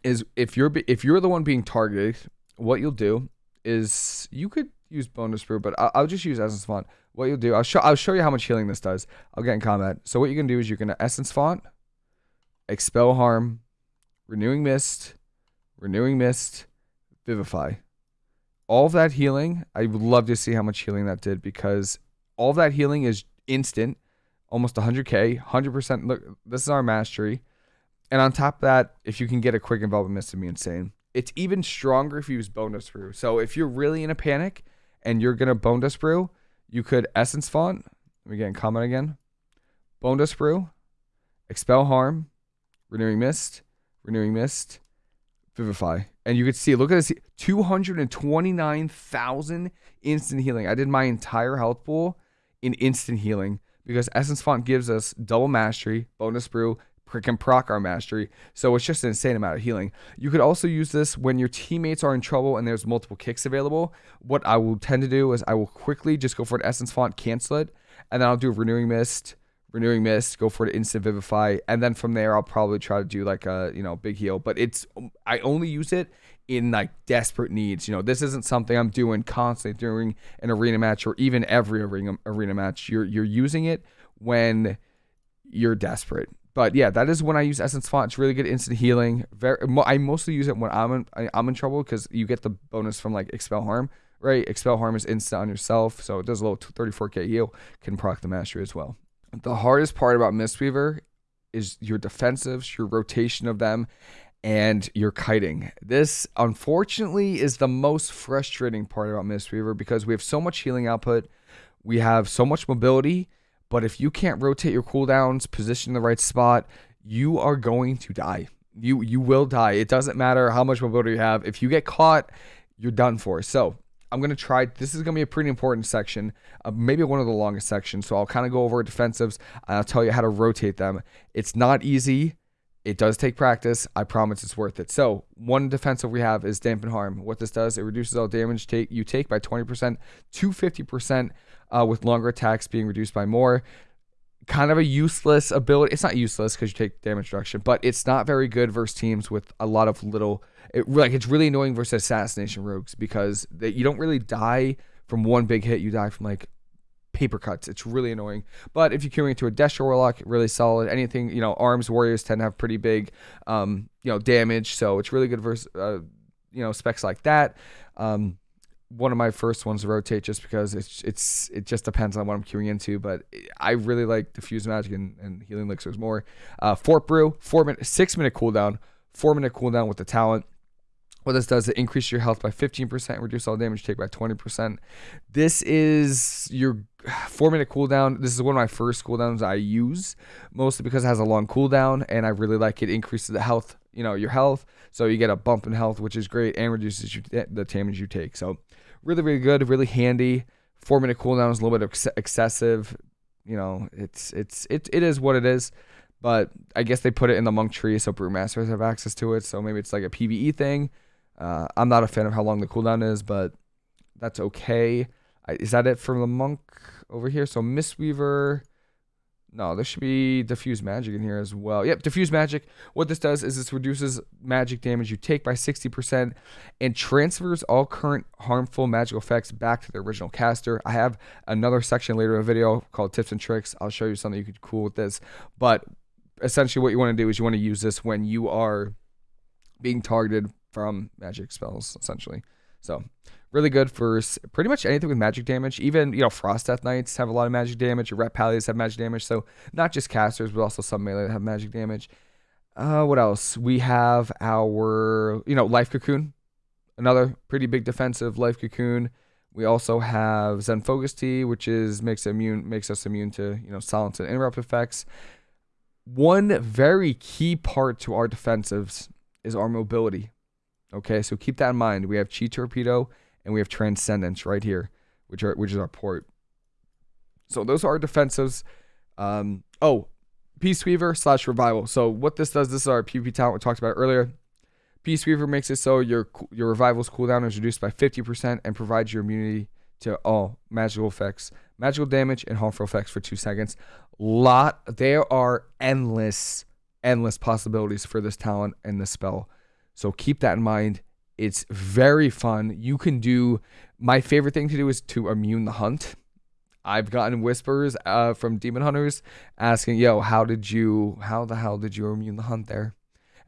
is if you're if you're the one being targeted, what you'll do is you could use Bone Dust Brew, but I'll, I'll just use Essence Font. What you'll do, I'll show I'll show you how much healing this does. I'll get in combat. So what you're gonna do is you're gonna Essence Font, Expel Harm, Renewing Mist, Renewing Mist, Vivify. All that healing, I would love to see how much healing that did because all that healing is instant, almost 100k, 100%. Look, this is our mastery. And on top of that, if you can get a quick enveloping mist, it'd be insane. It's even stronger if you use Bone Dust Brew. So if you're really in a panic and you're going to Bone Dust Brew, you could Essence Font. Let me get in comment again. Bone Dust Brew, Expel Harm, Renewing Mist, Renewing Mist, Vivify. And you could see, look at this 229,000 instant healing. I did my entire health pool in instant healing because Essence Font gives us double mastery, Bone Dust Brew, can proc our mastery. So it's just an insane amount of healing. You could also use this when your teammates are in trouble and there's multiple kicks available. What I will tend to do is I will quickly just go for an Essence Font, cancel it, and then I'll do a Renewing Mist, Renewing Mist, go for an Instant Vivify, and then from there I'll probably try to do like a you know big heal. But it's I only use it in like desperate needs. You know, this isn't something I'm doing constantly during an arena match or even every arena arena match. You're you're using it when you're desperate. But yeah, that is when I use Essence Font. It's really good instant healing. Very, I mostly use it when I'm in, I'm in trouble because you get the bonus from like Expel Harm, right? Expel Harm is instant on yourself, so it does a little 34k heal. Can proc the mastery as well. The hardest part about Mistweaver is your defensives, your rotation of them, and your kiting. This, unfortunately, is the most frustrating part about Mistweaver because we have so much healing output, we have so much mobility but if you can't rotate your cooldowns, position in the right spot, you are going to die. You you will die. It doesn't matter how much mobility you have. If you get caught, you're done for. So I'm gonna try. This is gonna be a pretty important section, uh, maybe one of the longest sections. So I'll kind of go over defensives. I'll tell you how to rotate them. It's not easy. It does take practice. I promise it's worth it. So one defensive we have is dampen harm. What this does, it reduces all damage take you take by 20% to 50% uh, with longer attacks being reduced by more. Kind of a useless ability. It's not useless because you take damage reduction, but it's not very good versus teams with a lot of little. It, like it's really annoying versus assassination rogues because you don't really die from one big hit. You die from like paper cuts. It's really annoying. But if you're queuing into a Destro Warlock, really solid. Anything, you know, arms warriors tend to have pretty big, um, you know, damage. So it's really good versus, uh, you know, specs like that. Um, one of my first ones to rotate just because it's it's it just depends on what I'm queuing into. But I really like diffuse magic and, and healing elixirs more. Uh, Fort Brew, four minute, six minute cooldown, four minute cooldown with the talent. What this does, it increases your health by 15%, reduce all damage take by 20%. This is your four minute cooldown. This is one of my first cooldowns I use, mostly because it has a long cooldown and I really like it. Increases the health, you know, your health. So you get a bump in health, which is great, and reduces you, eh, the damage you take. So really, really good, really handy. Four minute cooldown is a little bit ex- excessive. You know, it's it's it, it is what it is. But I guess they put it in the monk tree so brewmasters have access to it. So maybe it's like a PVE thing. Uh, I'm not a fan of how long the cooldown is, but that's okay. I, is that it for the monk over here? So Mistweaver. No, there should be diffuse magic in here as well. Yep, diffuse magic. What this does is this reduces magic damage you take by 60% and transfers all current harmful magical effects back to the original caster. I have another section later in the video called tips and tricks. I'll show you something you could cool with this. But essentially what you want to do is you want to use this when you are being targeted from magic spells, essentially. So really good for pretty much anything with magic damage. Even you know Frost Death Knights have a lot of magic damage. Ret Pallias have magic damage. So not just casters, but also some melee that have magic damage. Uh, what else? We have our you know Life Cocoon, another pretty big defensive Life Cocoon. We also have Zen Focus Tea, which is makes immune makes us immune to you know silence and interrupt effects. One very key part to our defensives is our mobility. Okay, so keep that in mind. We have Chi Torpedo and we have Transcendence right here, which are which is our port. So those are our defensives. Um, oh, Peace Weaver slash Revival. So what this does, this is our PvP talent we talked about earlier. Peace Weaver makes it so your your revival's cooldown is reduced by 50% and provides your immunity to all magical effects, magical damage, and harmful effects for two seconds. Lot there are endless, endless possibilities for this talent and this spell. So keep that in mind. It's very fun. You can do my favorite thing to do is to immune the hunt. I've gotten whispers uh, from demon hunters asking, "Yo, how did you? How the hell did you immune the hunt there?"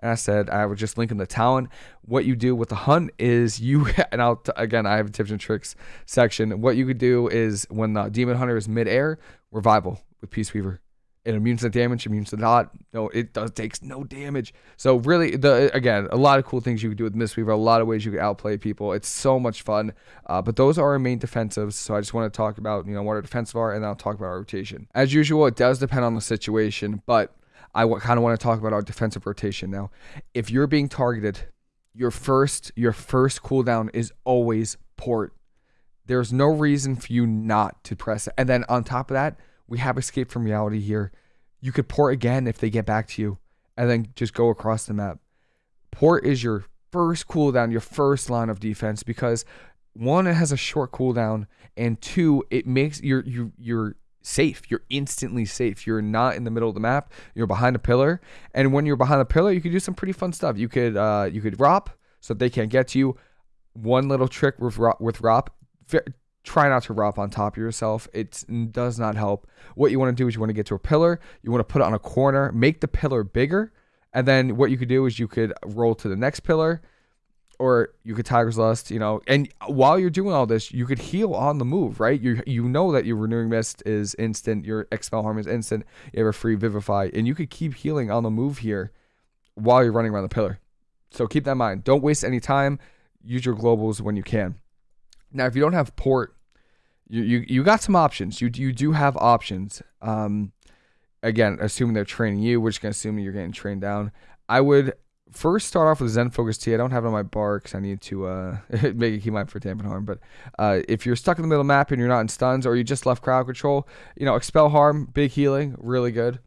And I said, I would just link in the talent. What you do with the hunt is you, and I'll, again, I have a tips and tricks section. What you could do is when the demon hunter is midair, revival with Peace Weaver. It immunes the damage, immunes the dot. No, it does takes no damage. So really, the again, a lot of cool things you can do with Mistweaver. A lot of ways you can outplay people. It's so much fun. Uh, but those are our main defensives. So I just want to talk about you know what our defensive are, and then I'll talk about our rotation. As usual, it does depend on the situation, but I kind of want to talk about our defensive rotation now. If you're being targeted, your first your first cooldown is always port. There's no reason for you not to press it. And then on top of that, we have escape from reality here. You could port again if they get back to you. and then just go across the map. Port is your first cooldown, your first line of defense because one, it has a short cooldown, and two, it makes you're you you're safe. You're instantly safe. You're not in the middle of the map. You're behind a pillar, and when you're behind a pillar, you can do some pretty fun stuff. You could uh you could ROP so they can't get to you. One little trick with rop, with ROP. Try not to ROP on top of yourself. It does not help. What you want to do is you want to get to a pillar. You want to put it on a corner. Make the pillar bigger and then what you could do is you could roll to the next pillar, or you could Tiger's Lust, you know. And while you're doing all this, you could heal on the move, right? You you know that your Renewing Mist is instant, your Expel Harm is instant. You have a free Vivify, and you could keep healing on the move here while you're running around the pillar. So keep that in mind. Don't waste any time. Use your globals when you can. Now, if you don't have port, you you, you got some options. You you do have options. Um, again, assuming they're training you, which can assume you're getting trained down. I would first start off with Zen Focus Tea. I don't have it on my bar because I need to uh, make a key mind for Dampen Harm. But uh, if you're stuck in the middle map and you're not in stuns or you just left crowd control, you know, Expel Harm, big healing, really good.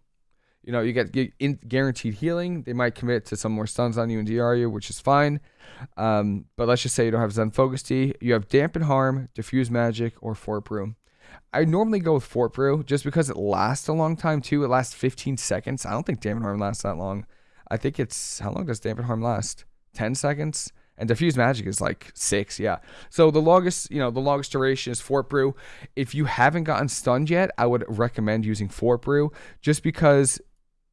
You know, you get, guaranteed healing. They might commit to some more stuns on you and DR you, which is fine. Um, but let's just say you don't have Zen Focus Tea. You have Dampen Harm, Diffuse Magic, or Fort Brew. I normally go with Fort Brew just because it lasts a long time too. It lasts 15 seconds. I don't think Dampen Harm lasts that long. I think it's how long does Dampen Harm last? 10 seconds. And diffuse magic is like six, yeah. So the longest, you know, the longest duration is Fort Brew. If you haven't gotten stunned yet, I would recommend using Fort Brew just because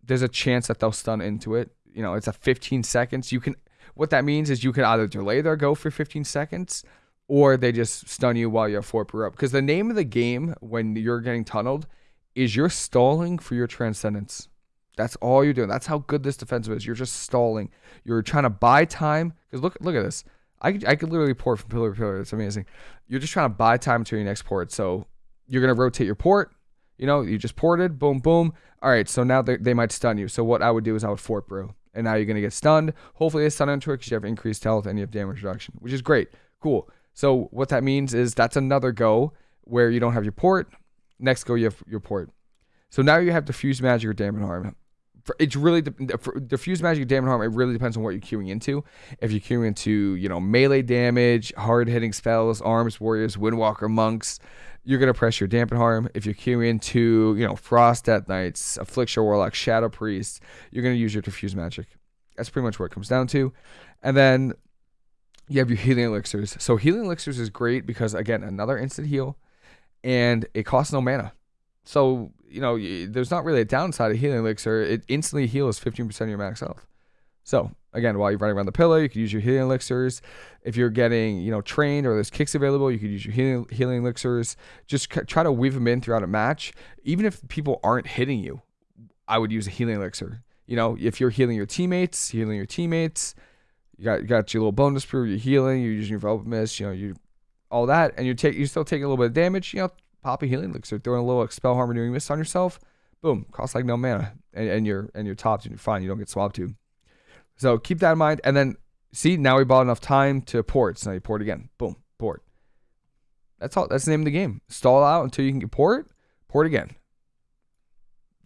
there's a chance that they'll stun into it. You know, it's a 15 seconds. You can what that means is you can either delay their go for 15 seconds or they just stun you while you're Fort Brew up. Because the name of the game when you're getting tunneled is you're stalling for your transcendence. That's all you're doing. That's how good this defensive is. You're just stalling. You're trying to buy time. Because look, look at this. I I could literally port from pillar to pillar. It's amazing. You're just trying to buy time to your next port. So you're gonna rotate your port. You know, you just ported. Boom, boom. All right. So now they, they might stun you. So what I would do is I would fort brew, and now you're gonna get stunned. Hopefully they stun into it because you have increased health and you have damage reduction, which is great. Cool. So what that means is that's another go where you don't have your port. Next go you have your port. So now you have diffuse magic or dampen harm. It's really for diffuse magic, dampen harm. It really depends on what you're queuing into. If you're queuing into, you know, melee damage, hard hitting spells, arms, warriors, windwalker, monks, you're gonna press your dampen harm. If you're queuing into, you know, frost death knights, affliction warlock, shadow priest, you're gonna use your diffuse magic. That's pretty much what it comes down to. And then you have your healing elixirs. So healing elixirs is great because again, another instant heal, and it costs no mana. So you know, there's not really a downside of healing elixir. It instantly heals 15% of your max health. So again, while you're running around the pillar, you can use your healing elixirs. If you're getting, you know, trained or there's kicks available, you could use your healing, healing elixirs. Just try to weave them in throughout a match. Even if people aren't hitting you, I would use a healing elixir. You know, if you're healing your teammates, healing your teammates, you got you got your little Bone Dust Brew, you're healing, you're using your Velvet Mist, you know, you all that, and you take you still taking a little bit of damage, you know, pop healing elixir, throwing a little expel harm renewing mist on yourself, boom, costs like no mana. And, and you're and you're topped and you're fine, you don't get swapped to. So keep that in mind. And then see, now we bought enough time to port. So now you port again. Boom, port. That's all that's the name of the game. Stall out until you can get port, port again.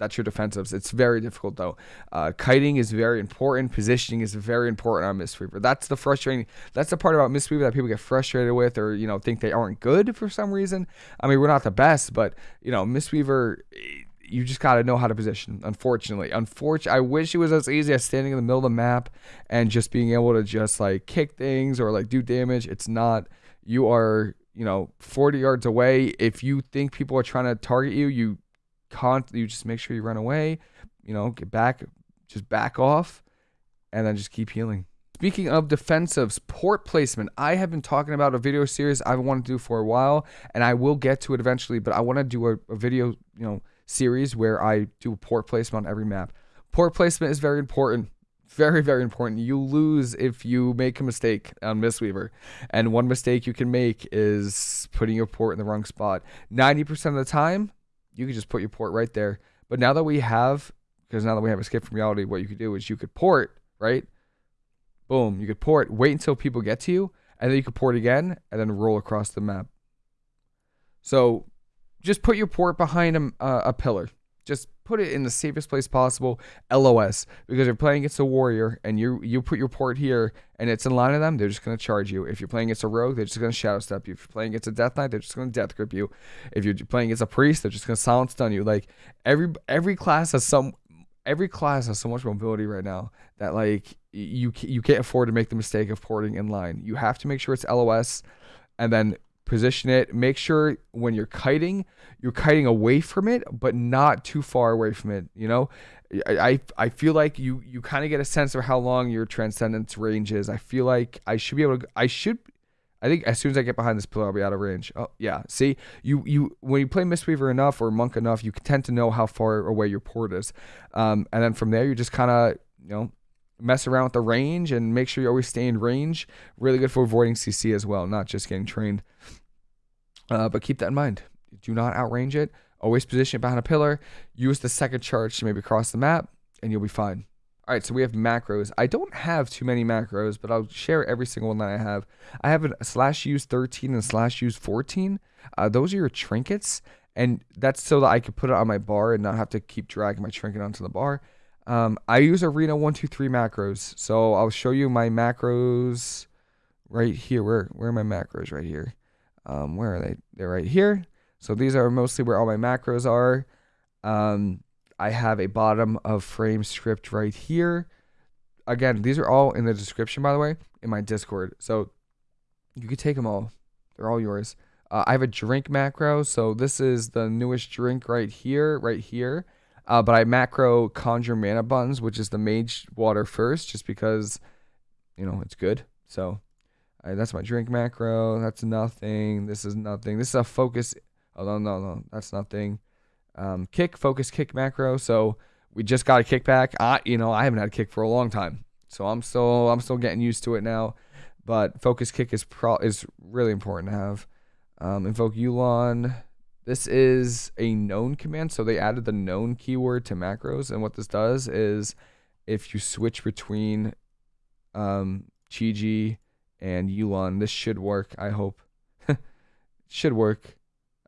That's your defensives. It's very difficult though. Uh, kiting is very important. Positioning is very important on Mistweaver. That's the frustrating. That's the part about Mistweaver that people get frustrated with, or you know think they aren't good for some reason. I mean, we're not the best, but you know, Mistweaver. You just gotta know how to position. Unfortunately, unfortunately, I wish it was as easy as standing in the middle of the map and just being able to just like kick things or like do damage. It's not. You are you know 40 yards away. If you think people are trying to target you, you con you just make sure you run away, you know, get back, just back off, and then just keep healing. Speaking of defensives, port placement. I have been talking about a video series I've wanted to do for a while, and I will get to it eventually, but I want to do a, a video, you know, series where I do a port placement on every map. Port placement is very important. Very, very important. You lose if you make a mistake on Mistweaver. And one mistake you can make is putting your port in the wrong spot. 90% of the time, you could just put your port right there. But now that we have, because now that we have escape from reality, what you could do is you could port, right? Boom, you could port, wait until people get to you, and then you could port again, and then roll across the map. So just put your port behind a, a pillar. Just put it in the safest place possible, LOS, because if you're playing against a warrior and you you put your port here and it's in line of them, they're just gonna charge you. If you're playing against a rogue, they're just gonna shadow step you. If you're playing against a death knight, they're just gonna death grip you. If you're playing against a priest, they're just gonna silence stun you. Like every every class has some every class has so much mobility right now that like you you can't afford to make the mistake of porting in line. You have to make sure it's LOS and then position it. Make sure when you're kiting, you're kiting away from it, but not too far away from it. You know, I I feel like you you kind of get a sense of how long your transcendence range is. I feel like I should be able to. I should. I think as soon as I get behind this pillar, I'll be out of range. Oh yeah, see, you you when you play Mistweaver enough or Monk enough, you tend to know how far away your port is, um, and then from there you just kind of you know mess around with the range and make sure you always stay in range. Really good for avoiding CC as well, not just getting trained. Uh, but keep that in mind. Do not outrange it. Always position it behind a pillar. Use the second charge to maybe cross the map, and you'll be fine. All right, so we have macros. I don't have too many macros, but I'll share every single one that I have. I have a slash use 13 and slash use 14. Uh, those are your trinkets, and that's so that I can put it on my bar and not have to keep dragging my trinket onto the bar. Um, I use Arena 123 macros, so I'll show you my macros right here. Where, where are my macros right here? Um, where are they? They're right here. So these are mostly where all my macros are. Um, I have a bottom of frame script right here. Again, these are all in the description, by the way, in my Discord. So you can take them all. They're all yours. Uh, I have a drink macro. So this is the newest drink right here, right here. Uh, but I macro conjure mana buns, which is the mage water first, just because, you know, it's good. So Right, that's my drink macro. That's nothing. This is nothing. This is a focus. Oh, no, no, no. That's nothing. Um, kick, focus, kick macro. So we just got a kickback. I, you know, I haven't had a kick for a long time. So I'm still, I'm still getting used to it now. But focus kick is pro is really important to have. Um, invoke Yu'lon. This is a known command. So they added the known keyword to macros. And what this does is if you switch between um, Chi-Ji and Yu'lon. This should work, I hope. should work.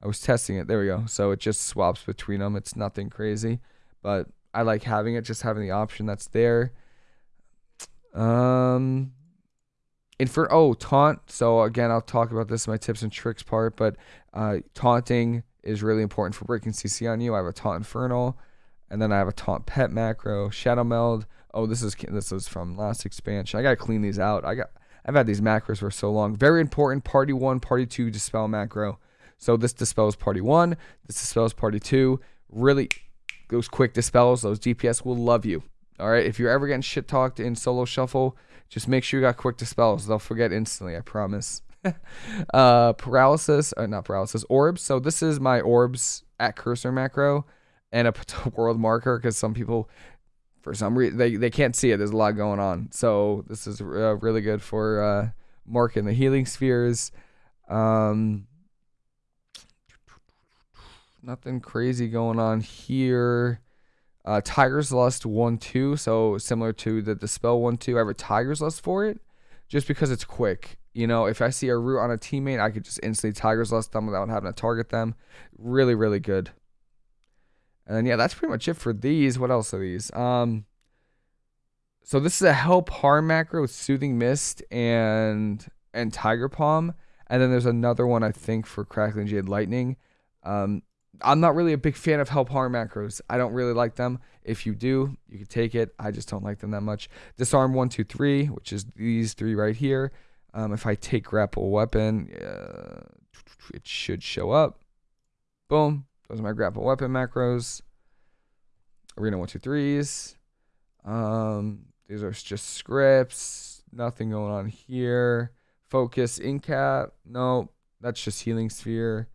I was testing it. There we go. So it just swaps between them. It's nothing crazy, but I like having it, just having the option that's there. Um, and oh taunt. So again, I'll talk about this in my tips and tricks part, but uh, taunting is really important for breaking CC on you. I have a taunt infernal, and then I have a taunt pet macro, Shadowmeld. Oh, this is this is from last expansion. I gotta clean these out. I got I've had these macros for so long. Very important. Party one, party two, dispel macro. So this dispels party one. This dispels party two. Really, those quick dispels, those DPS will love you. All right. If you're ever getting shit talked in solo shuffle, just make sure you got quick dispels. They'll forget instantly. I promise. uh, paralysis, uh, not paralysis, orbs. So this is my orbs at cursor macro and a world marker because some people for some reason they, they can't see it. There's a lot going on. So this is uh, really good for uh, marking the healing spheres. Um, nothing crazy going on here. Uh, tiger's lust 1 2 so similar to the dispel 1 2 i have a tiger's lust for it just because it's quick. You know if i see a root on a teammate i could just instantly tiger's lust them without having to target them. Really really good and then, yeah, that's pretty much it for these. What else are these? Um, so this is a help harm macro with soothing mist and and tiger palm, and then there's another one I think for crackling jade lightning. Um, I'm not really a big fan of help harm macros. I don't really like them. If you do, you can take it. I just don't like them that much. Disarm one, two, three, which is these three right here. Um, if I take grapple weapon, uh, it should show up. Boom. Those are my grapple weapon macros. Arena one two threes. Um, these are just scripts. Nothing going on here. Focus incap. No, that's just healing sphere.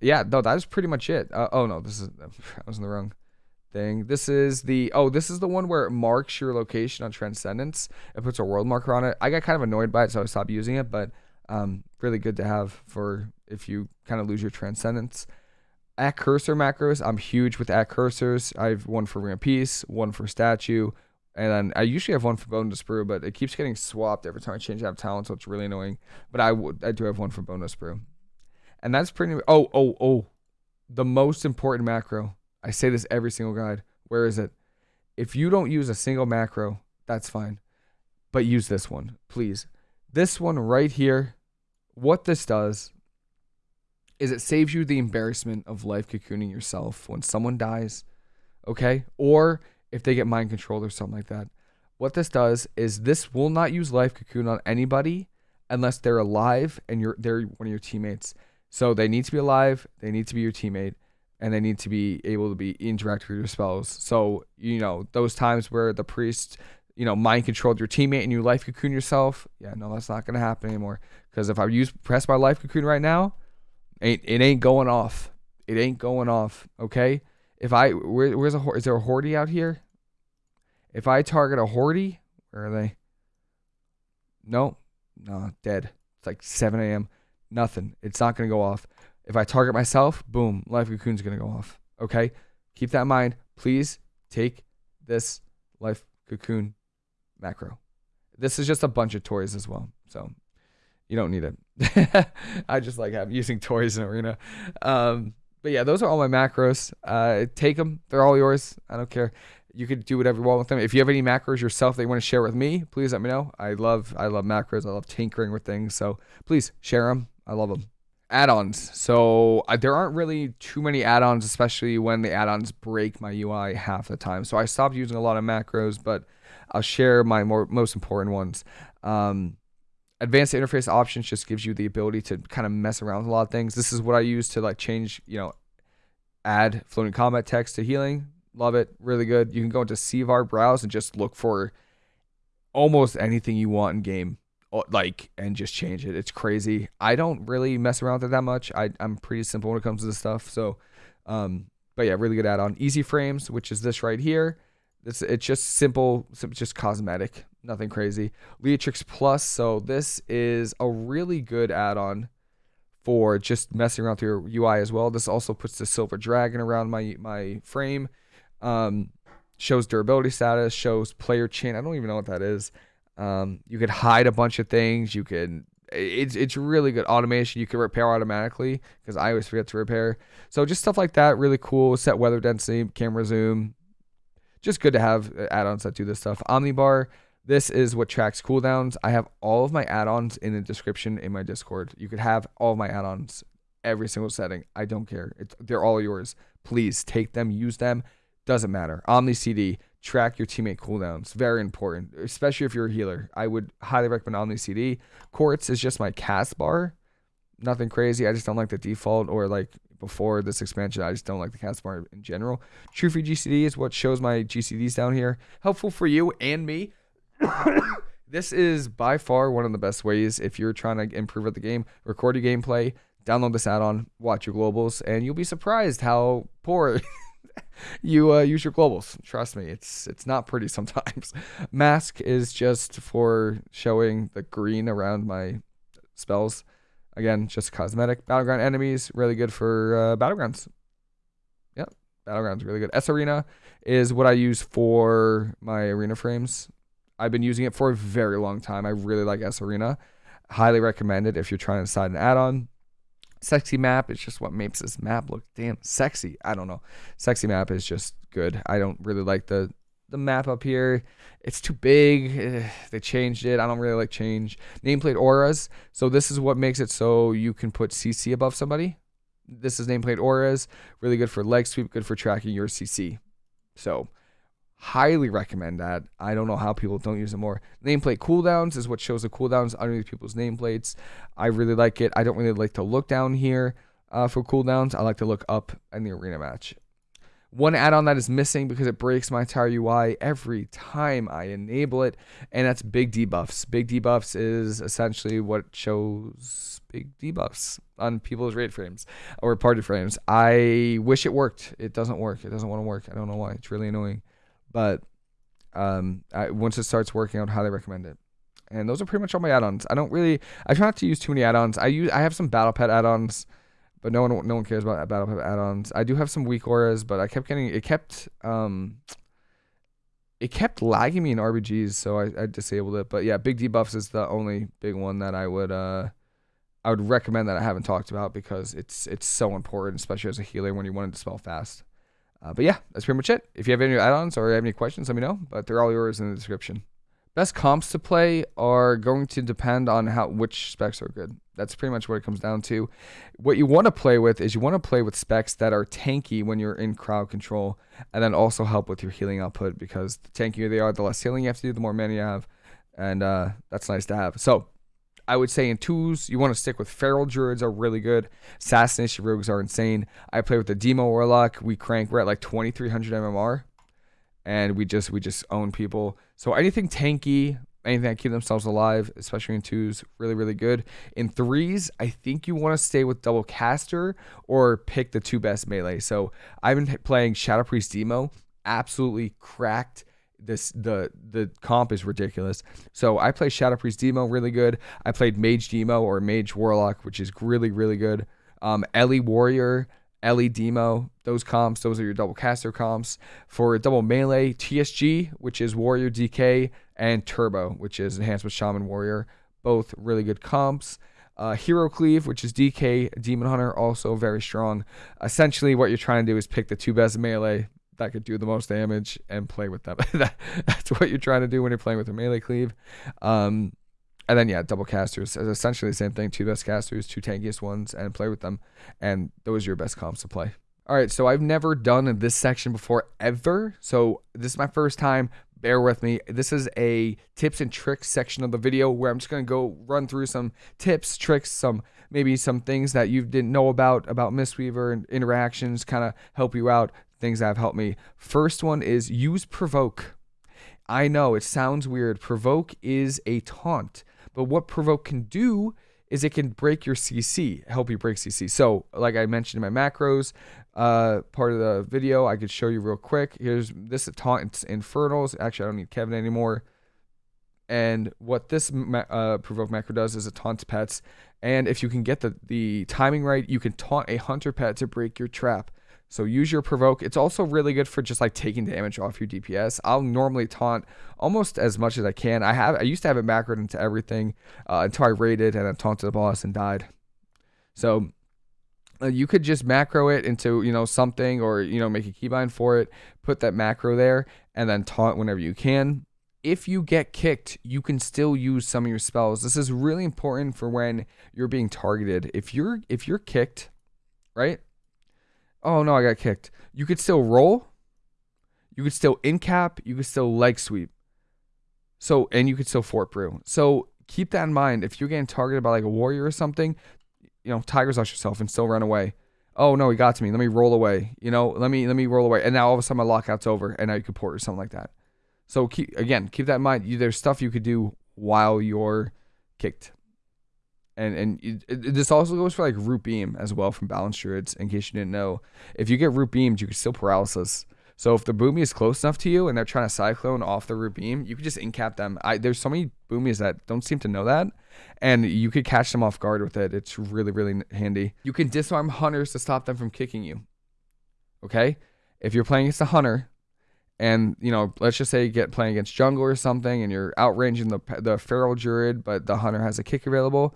Yeah, no, that is pretty much it. Uh, oh no, this is I was in the wrong thing. This is the oh, this is the one where it marks your location on Transcendence. It puts a world marker on it. I got kind of annoyed by it, so I stopped using it. But um, really good to have for if you kind of lose your Transcendence at cursor macros, I'm huge with at cursors. I have one for of Peace, one for statue, and I usually have one for Bone Dust Brew, but it keeps getting swapped every time I change out talent, so it's really annoying. But I would I do have one for Bone Dust Brew. And that's pretty oh oh oh the most important macro. I say this every single guide. Where is it? If you don't use a single macro, that's fine. But use this one, please. This one right here, what this does is it saves you the embarrassment of life cocooning yourself when someone dies, okay? Or if they get mind controlled or something like that. What this does is this will not use life cocoon on anybody unless they're alive and you're they're one of your teammates. So they need to be alive, they need to be your teammate, and they need to be able to be interact with your spells. So, you know, those times where the priest, you know, mind controlled your teammate and you life cocoon yourself, yeah, no, that's not gonna happen anymore. Because if I use press my life cocoon right now, ain't it ain't going off. It ain't going off. Okay. If I where, where's a is there a hordy out here? If I target a hordy, where are they? No, no, dead. It's like 7 a.m. Nothing. It's not gonna go off. If I target myself, boom, life cocoon's gonna go off. Okay, keep that in mind. Please take this life cocoon macro. This is just a bunch of toys as well, so you don't need it. I just like having using toys in arena. Um, but yeah, those are all my macros. Uh, take them; they're all yours. I don't care. You could do whatever you want with them. If you have any macros yourself that you want to share with me, please let me know. I love I love macros. I love tinkering with things. So please share them. I love them add-ons. So uh, there aren't really too many add-ons, especially when the add-ons break my UI half the time. So I stopped using a lot of macros, but I'll share my more most important ones. Um, advanced interface options just gives you the ability to kind of mess around with a lot of things. This is what I use to like change, you know, add floating combat text to healing. Love it, really good. You can go into CVAR browse and just look for almost anything you want in game like and just change it. It's crazy. I don't really mess around with it that much. I I'm pretty simple when it comes to this stuff. So, um, but yeah, really good add-on. Easy frames, which is this right here. It's it's just simple, just cosmetic, nothing crazy. Leatrix Plus. So this is a really good add-on for just messing around with your UI as well. This also puts the silver dragon around my my frame. Um, shows durability status, shows player chain. I don't even know what that is. Um, you could hide a bunch of things. You could it's it's really good automation. You can repair automatically because I always forget to repair. So just stuff like that, really cool. Set weather density, camera zoom. Just good to have uh, add-ons that do this stuff. Omnibar. This is what tracks cooldowns. I have all of my add-ons in the description in my Discord. You could have all my add-ons, every single setting. I don't care. It's, they're all yours. Please take them, use them. Doesn't matter. Omni CD track your teammate cooldowns. Very important, especially if you're a healer. I would highly recommend Omni CD. Quartz is just my cast bar. Nothing crazy. I just don't like the default or like before this expansion. I just don't like the cast bar in general. TrufiGCD is what shows my GCDs down here. Helpful for you and me. this is by far one of the best ways if you're trying to improve at the game. Record your gameplay, download this add-on, watch your globals, and you'll be surprised how poor you uh, use your globals. Trust me, it's it's not pretty sometimes. Masque is just for showing the green around my spells. Again, just cosmetic. Battleground enemies, really good for uh, battlegrounds. Yep, battlegrounds really good. sArena is what I use for my arena frames. I've been using it for a very long time. I really like sArena. Highly recommend it if you're trying to decide an add-on. Sexy map is just what makes this map look damn sexy. I don't know. Sexy map is just good. I don't really like the the map up here. It's too big. They changed it. I don't really like change. Nameplate auras. So this is what makes it so you can put CC above somebody. This is nameplate auras. Really good for leg sweep. Good for tracking your CC. So highly recommend that. I don't know how people don't use it more. Nameplate cooldowns is what shows the cooldowns underneath people's nameplates. I really like it. I don't really like to look down here uh, for cooldowns. I like to look up in the arena match. One add-on that is missing because it breaks my entire UI every time I enable it, and that's big debuffs. Big debuffs is essentially what shows big debuffs on people's raid frames or party frames. I wish it worked. It doesn't work. It doesn't want to work. I don't know why. It's really annoying. But um, I, once it starts working, I would highly recommend it. And those are pretty much all my add-ons. I don't really, I try not to use too many add-ons. I use, I have some battle pet add-ons, but no one, no one cares about battle pet add-ons. I do have some weak auras, but I kept getting, it kept, um, it kept lagging me in RBGs, so I, I disabled it. But yeah, big debuffs is the only big one that I would, uh, I would recommend that I haven't talked about because it's, it's so important, especially as a healer when you want to dispel fast. Uh, but yeah, that's pretty much it. If you have any add-ons or have any questions, let me know. But they're all yours in the description. Best comps to play are going to depend on how which specs are good. That's pretty much what it comes down to. What you want to play with is you want to play with specs that are tanky when you're in crowd control, and then also help with your healing output because the tankier they are, the less healing you have to do, the more mana you have, and uh, that's nice to have. So I would say in twos, you want to stick with Feral Druids are really good. Assassination Rogues are insane. I play with the Demo Warlock. We crank. We're at like 2300 MMR and we just we just own people. So anything tanky, anything that keep themselves alive, especially in twos, really really good. In threes, I think you want to stay with double caster or pick the two best melee. So I've been playing Shadow Priest Demo, absolutely cracked. This the the comp is ridiculous. So I play Shadow Priest Demo really good. I played Mage Demo or Mage Warlock, which is really really good. Um, Ellie Warrior Ellie Demo, those comps, those are your double caster comps. For double melee, TSG, which is Warrior DK, and Turbo, which is Enhanced with Shaman Warrior, both really good comps. Uh, Hero Cleave, which is DK, Demon Hunter, also very strong. Essentially, what you're trying to do is pick the two best melee that could do the most damage and play with them. that, that's what you're trying to do when you're playing with a melee cleave. Um, and then yeah, double casters is essentially the same thing. Two best casters, two tankiest ones, and play with them. And those are your best comps to play. All right, so I've never done this section before ever. So this is my first time. Bear with me. This is a tips and tricks section of the video where I'm just gonna go run through some tips, tricks, some maybe some things that you didn't know about about Mistweaver and interactions, kind of help you out. Things that have helped me. First one is use provoke. I know it sounds weird. Provoke is a taunt. But what provoke can do is it can break your CC, help you break CC. So, like I mentioned in my macros uh, part of the video, I could show you real quick. Here's this taunt infernals. Actually, I don't need Kevin anymore. And what this uh, provoke macro does is it taunts pets. And if you can get the, the timing right, you can taunt a hunter pet to break your trap. So use your provoke. It's also really good for just like taking damage off your DPS. I'll normally taunt almost as much as I can. I have I used to have it macroed into everything uh, until I raided and then taunted the boss and died. So uh, you could just macro it into you know something or you know make a keybind for it, put that macro there, and then taunt whenever you can. If you get kicked, you can still use some of your spells. This is really important for when you're being targeted. If you're if you're kicked, right? Oh no, I got kicked. You could still roll. You could still in cap. You could still leg sweep. So and you could still fort brew. So keep that in mind. If you're getting targeted by like a warrior or something, you know, Tiger's Lust yourself and still run away. Oh no, he got to me. Let me roll away. You know, let me let me roll away. And now all of a sudden my lockout's over, and now you could port or something like that. So keep again, keep that in mind. You, there's stuff you could do while you're kicked and and it, it, this also goes for like root beam as well from balance druids. In case you didn't know, if you get root beamed, you can still paralysis. So if the boomy is close enough to you and they're trying to cyclone off the root beam, you can just incap them. I there's so many boomies that don't seem to know that, and you could catch them off guard with it. It's really really handy. You can disarm hunters to stop them from kicking you. Okay, if you're playing against a hunter, and you know, let's just say you get playing against jungle or something, and you're outranging the the feral druid, but the hunter has a kick available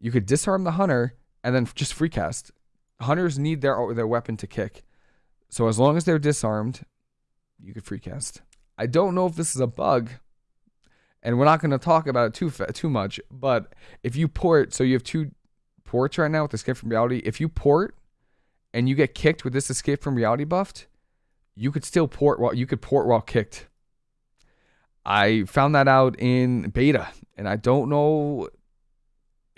you could disarm the hunter and then just free cast. Hunters need their their weapon to kick. So as long as they're disarmed, you could free cast. I don't know if this is a bug, and we're not going to talk about it too too much. But if you port, so you have two ports right now with Escape from Reality. If you port and you get kicked with this Escape from Reality buffed, you could still port while you could port while kicked. I found that out in beta, and I don't know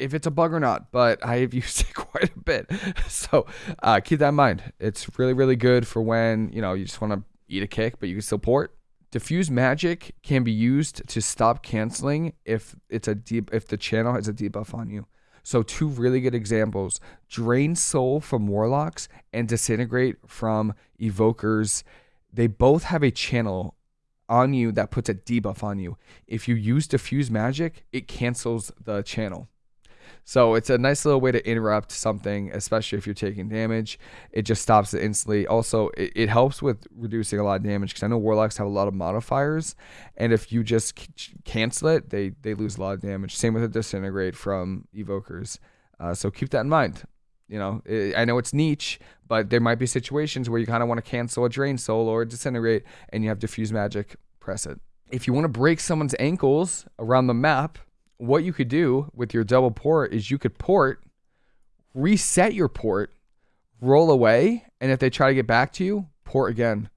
if it's a bug or not, but I have used it quite a bit. So uh, keep that in mind. It's really, really good for when, you know, you just want to eat a kick, but you can still port. Diffuse magic can be used to stop canceling if it's a deep if the channel has a debuff on you. So two really good examples: drain soul from warlocks and disintegrate from evokers. They both have a channel on you that puts a debuff on you. If you use diffuse magic, it cancels the channel. So it's a nice little way to interrupt something, especially if you're taking damage. It just stops it instantly. Also, it, it helps with reducing a lot of damage because I know warlocks have a lot of modifiers, and if you just cancel it, they they lose a lot of damage. Same with the disintegrate from evokers. Uh, so keep that in mind. You know, I know it's niche, but there might be situations where you kind of want to cancel a drain soul or disintegrate and you have diffuse magic, press it. If you want to break someone's ankles around the map, what you could do with your double port is you could port, reset your port, roll away, and if they try to get back to you, port again.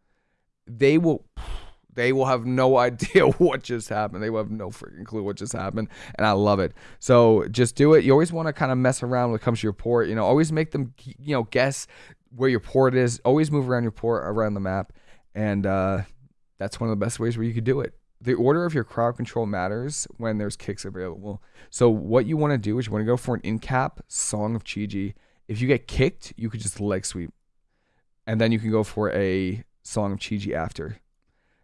They will they will have no idea what just happened. They will have no freaking clue what just happened. And I love it. So just do it. You always want to kind of mess around when it comes to your port. You know, always make them, you know, guess where your port is. Always move around your port around the map. And uh, that's one of the best ways where you could do it. The order of your crowd control matters when there's kicks available. So what you want to do is you want to go for an in cap Song of Chi-Ji. If you get kicked, you could just leg sweep. And then you can go for a Song of Chi-Ji after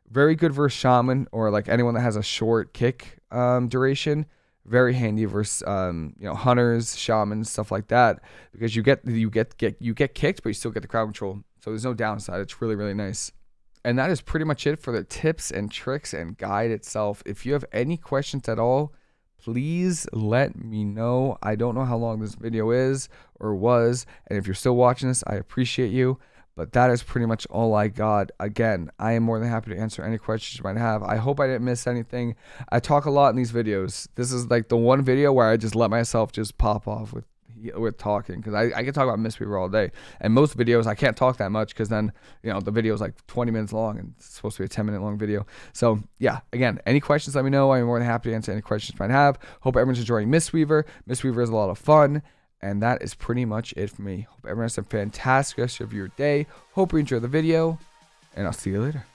very good versus shaman or like anyone that has a short kick um, duration. Very handy versus um, you know hunters, shamans, stuff like that because you get you get get you get kicked, but you still get the crowd control. So there's no downside. It's really really nice. And that is pretty much it for the tips and tricks and guide itself. If you have any questions at all, please let me know. I don't know how long this video is or was, and if you're still watching this, I appreciate you. But that is pretty much all I got. Again, I am more than happy to answer any questions you might have. I hope I didn't miss anything. I talk a lot in these videos. This is like the one video where I just let myself just pop off with with talking because I, I can talk about Mistweaver all day. And most videos I can't talk that much because then you know the video is like 20 minutes long and it's supposed to be a 10 minute long video. So yeah, again, any questions let me know. I'm more than happy to answer any questions you might have. Hope everyone's enjoying Mistweaver. Miss Weaver is a lot of fun. And that is pretty much it for me. Hope everyone has a fantastic rest of your day. Hope you enjoy the video. And I'll see you later.